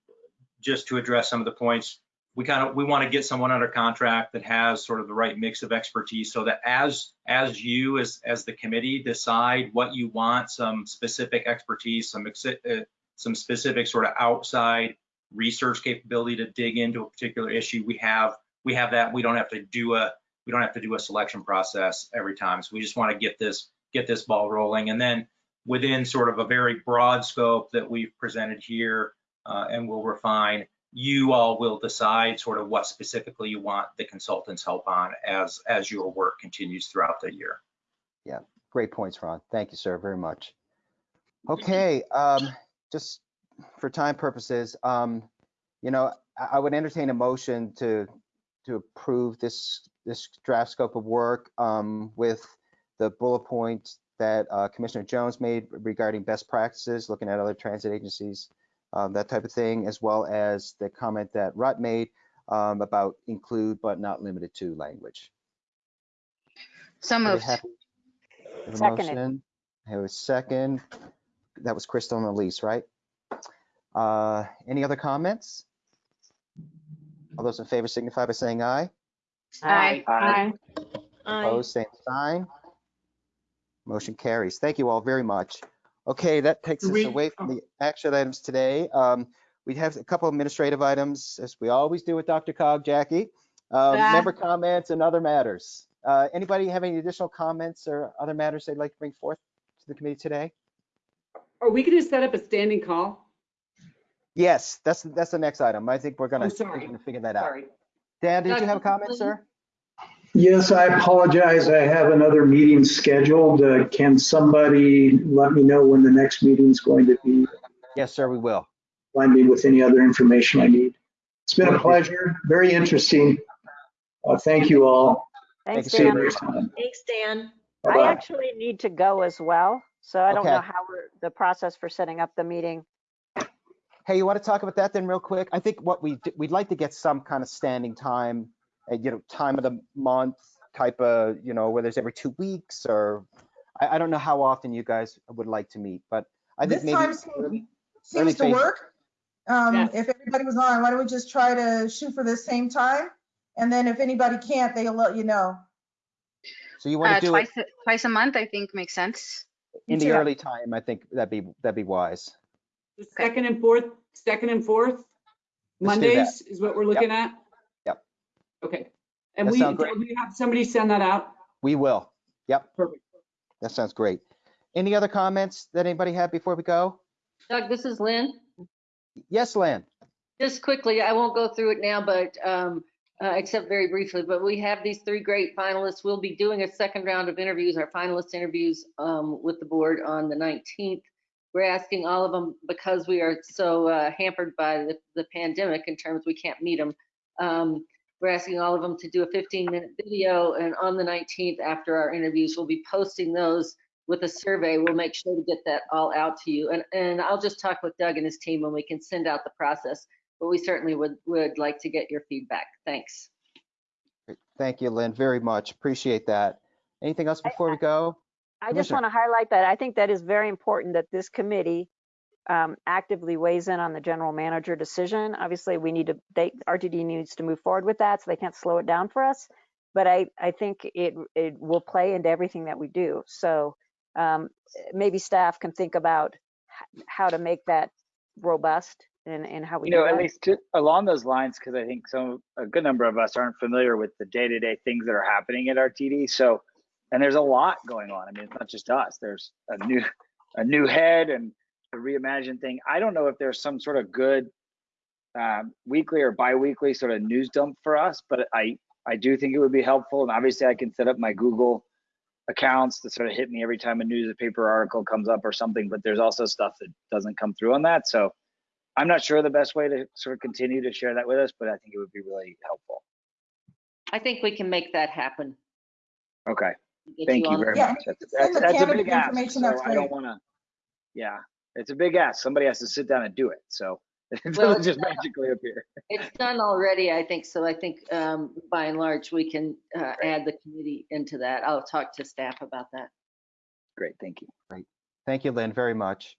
[SPEAKER 20] just to address some of the points, we kind of, we want to get someone under contract that has sort of the right mix of expertise so that as, as you, as, as the committee decide what you want, some specific expertise, some, uh, some specific sort of outside research capability to dig into a particular issue, we have we have that. We don't have to do a we don't have to do a selection process every time. So we just want to get this get this ball rolling, and then within sort of a very broad scope that we've presented here, uh, and we'll refine. You all will decide sort of what specifically you want the consultants' help on as as your work continues throughout the year.
[SPEAKER 1] Yeah, great points, Ron. Thank you, sir, very much. Okay, um, just for time purposes, um, you know, I, I would entertain a motion to, to approve this, this draft scope of work, um, with the bullet points that, uh, Commissioner Jones made regarding best practices, looking at other transit agencies, um, that type of thing, as well as the comment that Rut made, um, about include but not limited to language.
[SPEAKER 9] So
[SPEAKER 1] Are we
[SPEAKER 9] moved.
[SPEAKER 1] Have a
[SPEAKER 8] Seconded.
[SPEAKER 1] motion? I have a second. That was Crystal and Elise, right? Uh, Any other comments? All those in favor signify by saying aye.
[SPEAKER 9] Aye.
[SPEAKER 22] Aye.
[SPEAKER 1] Opposed, same sign. Motion carries. Thank you all very much. Okay, that takes
[SPEAKER 3] Do
[SPEAKER 1] us
[SPEAKER 3] we-
[SPEAKER 1] away from the action items today. Um, We have a couple administrative items, as we always do with DRCOG, Jackie. Um,
[SPEAKER 10] Ah.
[SPEAKER 1] Member comments and other matters. Uh, Anybody have any additional comments or other matters they'd like to bring forth to the committee today?
[SPEAKER 10] are we going to set up a standing call?
[SPEAKER 1] Yes, that's, that's the next item. I think we're gonna,
[SPEAKER 10] Oh,
[SPEAKER 1] we're
[SPEAKER 10] sorry.
[SPEAKER 1] figure that out.
[SPEAKER 10] Sorry.
[SPEAKER 1] Dan, did you have a comment,
[SPEAKER 10] please.
[SPEAKER 1] sir?
[SPEAKER 23] Yes, I apologize. I have another meeting scheduled. Uh, Can somebody let me know when the next meeting is going to be?
[SPEAKER 1] Yes, sir, we will.
[SPEAKER 23] Find me with any other information I need. It's been a pleasure, very interesting. Uh, Thank you all.
[SPEAKER 8] Thanks,
[SPEAKER 23] See you
[SPEAKER 8] Dan.
[SPEAKER 23] next time.
[SPEAKER 14] Thanks, Dan.
[SPEAKER 8] I
[SPEAKER 23] Bye-bye.
[SPEAKER 8] actually need to go as well, so I don't know how we're, the process for setting up the meeting.
[SPEAKER 1] Hey, you want to talk about that then real quick? I think what we, d- we'd like to get some kind of standing time, you know, time of the month, type of, you know, whether it's every two weeks or, I, I don't know how often you guys would like to meet, but I think
[SPEAKER 12] This
[SPEAKER 1] maybe.
[SPEAKER 12] time
[SPEAKER 1] early-
[SPEAKER 12] seems
[SPEAKER 1] early
[SPEAKER 12] to
[SPEAKER 1] phase-
[SPEAKER 12] work. Um,
[SPEAKER 10] Yes.
[SPEAKER 12] if everybody was on, why don't we just try to shoot for the same time? And then if anybody can't, they'll let you know.
[SPEAKER 1] So you want
[SPEAKER 9] Uh,
[SPEAKER 1] to do
[SPEAKER 9] twice, a- twice a month, I think makes sense.
[SPEAKER 1] in the
[SPEAKER 12] Yeah.
[SPEAKER 1] early time, I think that'd be, that'd be wise.
[SPEAKER 10] The Second and fourth, second and fourth
[SPEAKER 1] Let's.
[SPEAKER 10] Mondays is what we're looking at?
[SPEAKER 1] Yep.
[SPEAKER 10] Okay. And
[SPEAKER 1] That
[SPEAKER 10] we,
[SPEAKER 1] sound great.
[SPEAKER 10] we have somebody send that out?
[SPEAKER 1] We will. Yep.
[SPEAKER 10] Perfect.
[SPEAKER 1] That sounds great. Any other comments that anybody had before we go?
[SPEAKER 18] Doug, this is Lynn.
[SPEAKER 1] Yes, Lan?
[SPEAKER 18] Just quickly, I won't go through it now, but, um, uh, except very briefly, but we have these three great finalists. We'll be doing a second round of interviews, our finalist interviews, um, with the board on the 19th. We're asking all of them, because we are so uh, hampered by the, the pandemic in terms we can't meet them. Um, we're asking all of them to do a 15 minute video and on the 19th, after our interviews, we'll be posting those with a survey. We'll make sure to get that all out to you. And, and I'll just talk with Doug and his team when we can send out the process but we certainly would, would like to get your feedback. Thanks.
[SPEAKER 1] Thank you, Lynn, very much. Appreciate that. Anything else before we go?
[SPEAKER 8] I just want to highlight that. I think that is very important that this committee um, actively weighs in on the general manager decision. Obviously, we need to, they, RTD needs to move forward with that, so they can't slow it down for us. But I, I think it, it will play into everything that we do. So um, maybe staff can think about how to make that robust and, and how we
[SPEAKER 22] You know, at least to, along those lines, because I think some, a good number of us aren't familiar with the day-to-day things that are happening at RTD. So, and there's a lot going on. I mean, it's not just us. There's a new, a new head and a reimagined thing. I don't know if there's some sort of good um, weekly or bi-weekly sort of news dump for us, but I, I do think it would be helpful. And obviously, I can set up my Google accounts to sort of hit me every time a newspaper article comes up or something. But there's also stuff that doesn't come through on that. So I'm not sure the best way to sort of continue to share that with us, but I think it would be really helpful.
[SPEAKER 18] I think we can make that happen.
[SPEAKER 22] Okay. Thank you
[SPEAKER 18] on-
[SPEAKER 22] very
[SPEAKER 12] Yeah,
[SPEAKER 22] much. That's,
[SPEAKER 12] send
[SPEAKER 22] that's, that's a
[SPEAKER 12] candidate
[SPEAKER 22] big ask.
[SPEAKER 12] information,
[SPEAKER 22] So
[SPEAKER 12] that's
[SPEAKER 22] I don't want to, yeah, it's a big ask. Somebody has to sit down and do it. So it
[SPEAKER 18] Well,
[SPEAKER 22] doesn't just magically appear.
[SPEAKER 18] It's done already, I think, so I think um, by and large, we can uh, add the committee into that. I'll talk to staff about that.
[SPEAKER 22] Great, thank you. Great.
[SPEAKER 1] Thank you, Lynn, very much.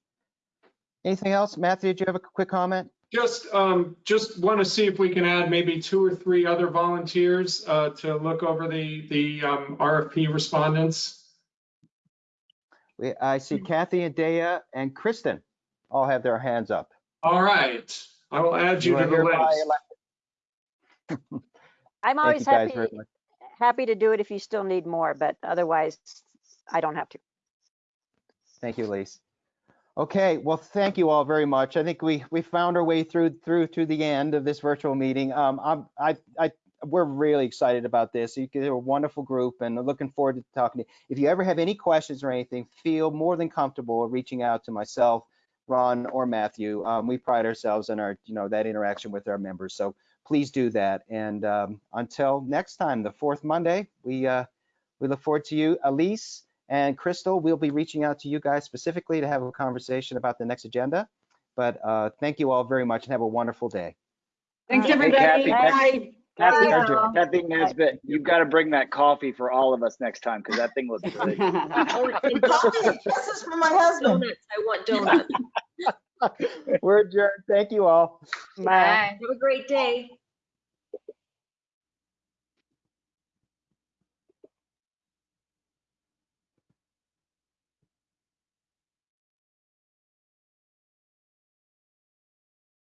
[SPEAKER 1] Anything else? Matthew, did you have a quick comment?
[SPEAKER 3] Just, um, just want to see if we can add maybe two or three other volunteers, uh, to look over the, the, um, RFP respondents.
[SPEAKER 1] We, I see Kathy and Deya and Kristen all have their hands up.
[SPEAKER 3] All right, I will add you
[SPEAKER 1] You
[SPEAKER 3] to the list.
[SPEAKER 8] I'm always happy, happy to do it if you still need more, but otherwise, I don't have to.
[SPEAKER 1] Thank you, Lise. Okay, well, thank you all very much. I think we we found our way through through to the end of this virtual meeting. Um, I'm I I we're really excited about this. You- You're a wonderful group, and looking forward to talking to you. If you ever have any questions or anything, feel more than comfortable reaching out to myself, Ron, or Matthew. Um, we pride ourselves on our you know that interaction with our members, so please do that. And um, until next time, the fourth Monday, we uh, we look forward to you, Elise. And Crystal, we'll be reaching out to you guys specifically to have a conversation about the next agenda. But uh, thank you all very much and have a wonderful day.
[SPEAKER 10] Thanks,
[SPEAKER 22] Hey,
[SPEAKER 10] everybody.
[SPEAKER 22] Kathy,
[SPEAKER 10] Bye.
[SPEAKER 22] Kathy,
[SPEAKER 1] Bye, Joe.
[SPEAKER 22] Kathy Nesbitt, you've got to bring that coffee for all of us next time because that thing looks good.
[SPEAKER 12] Oh, coffee, This is for my husband.
[SPEAKER 14] Donuts, I want donuts.
[SPEAKER 1] We're adjourned. Thank you all.
[SPEAKER 8] Bye.
[SPEAKER 14] Have a great day.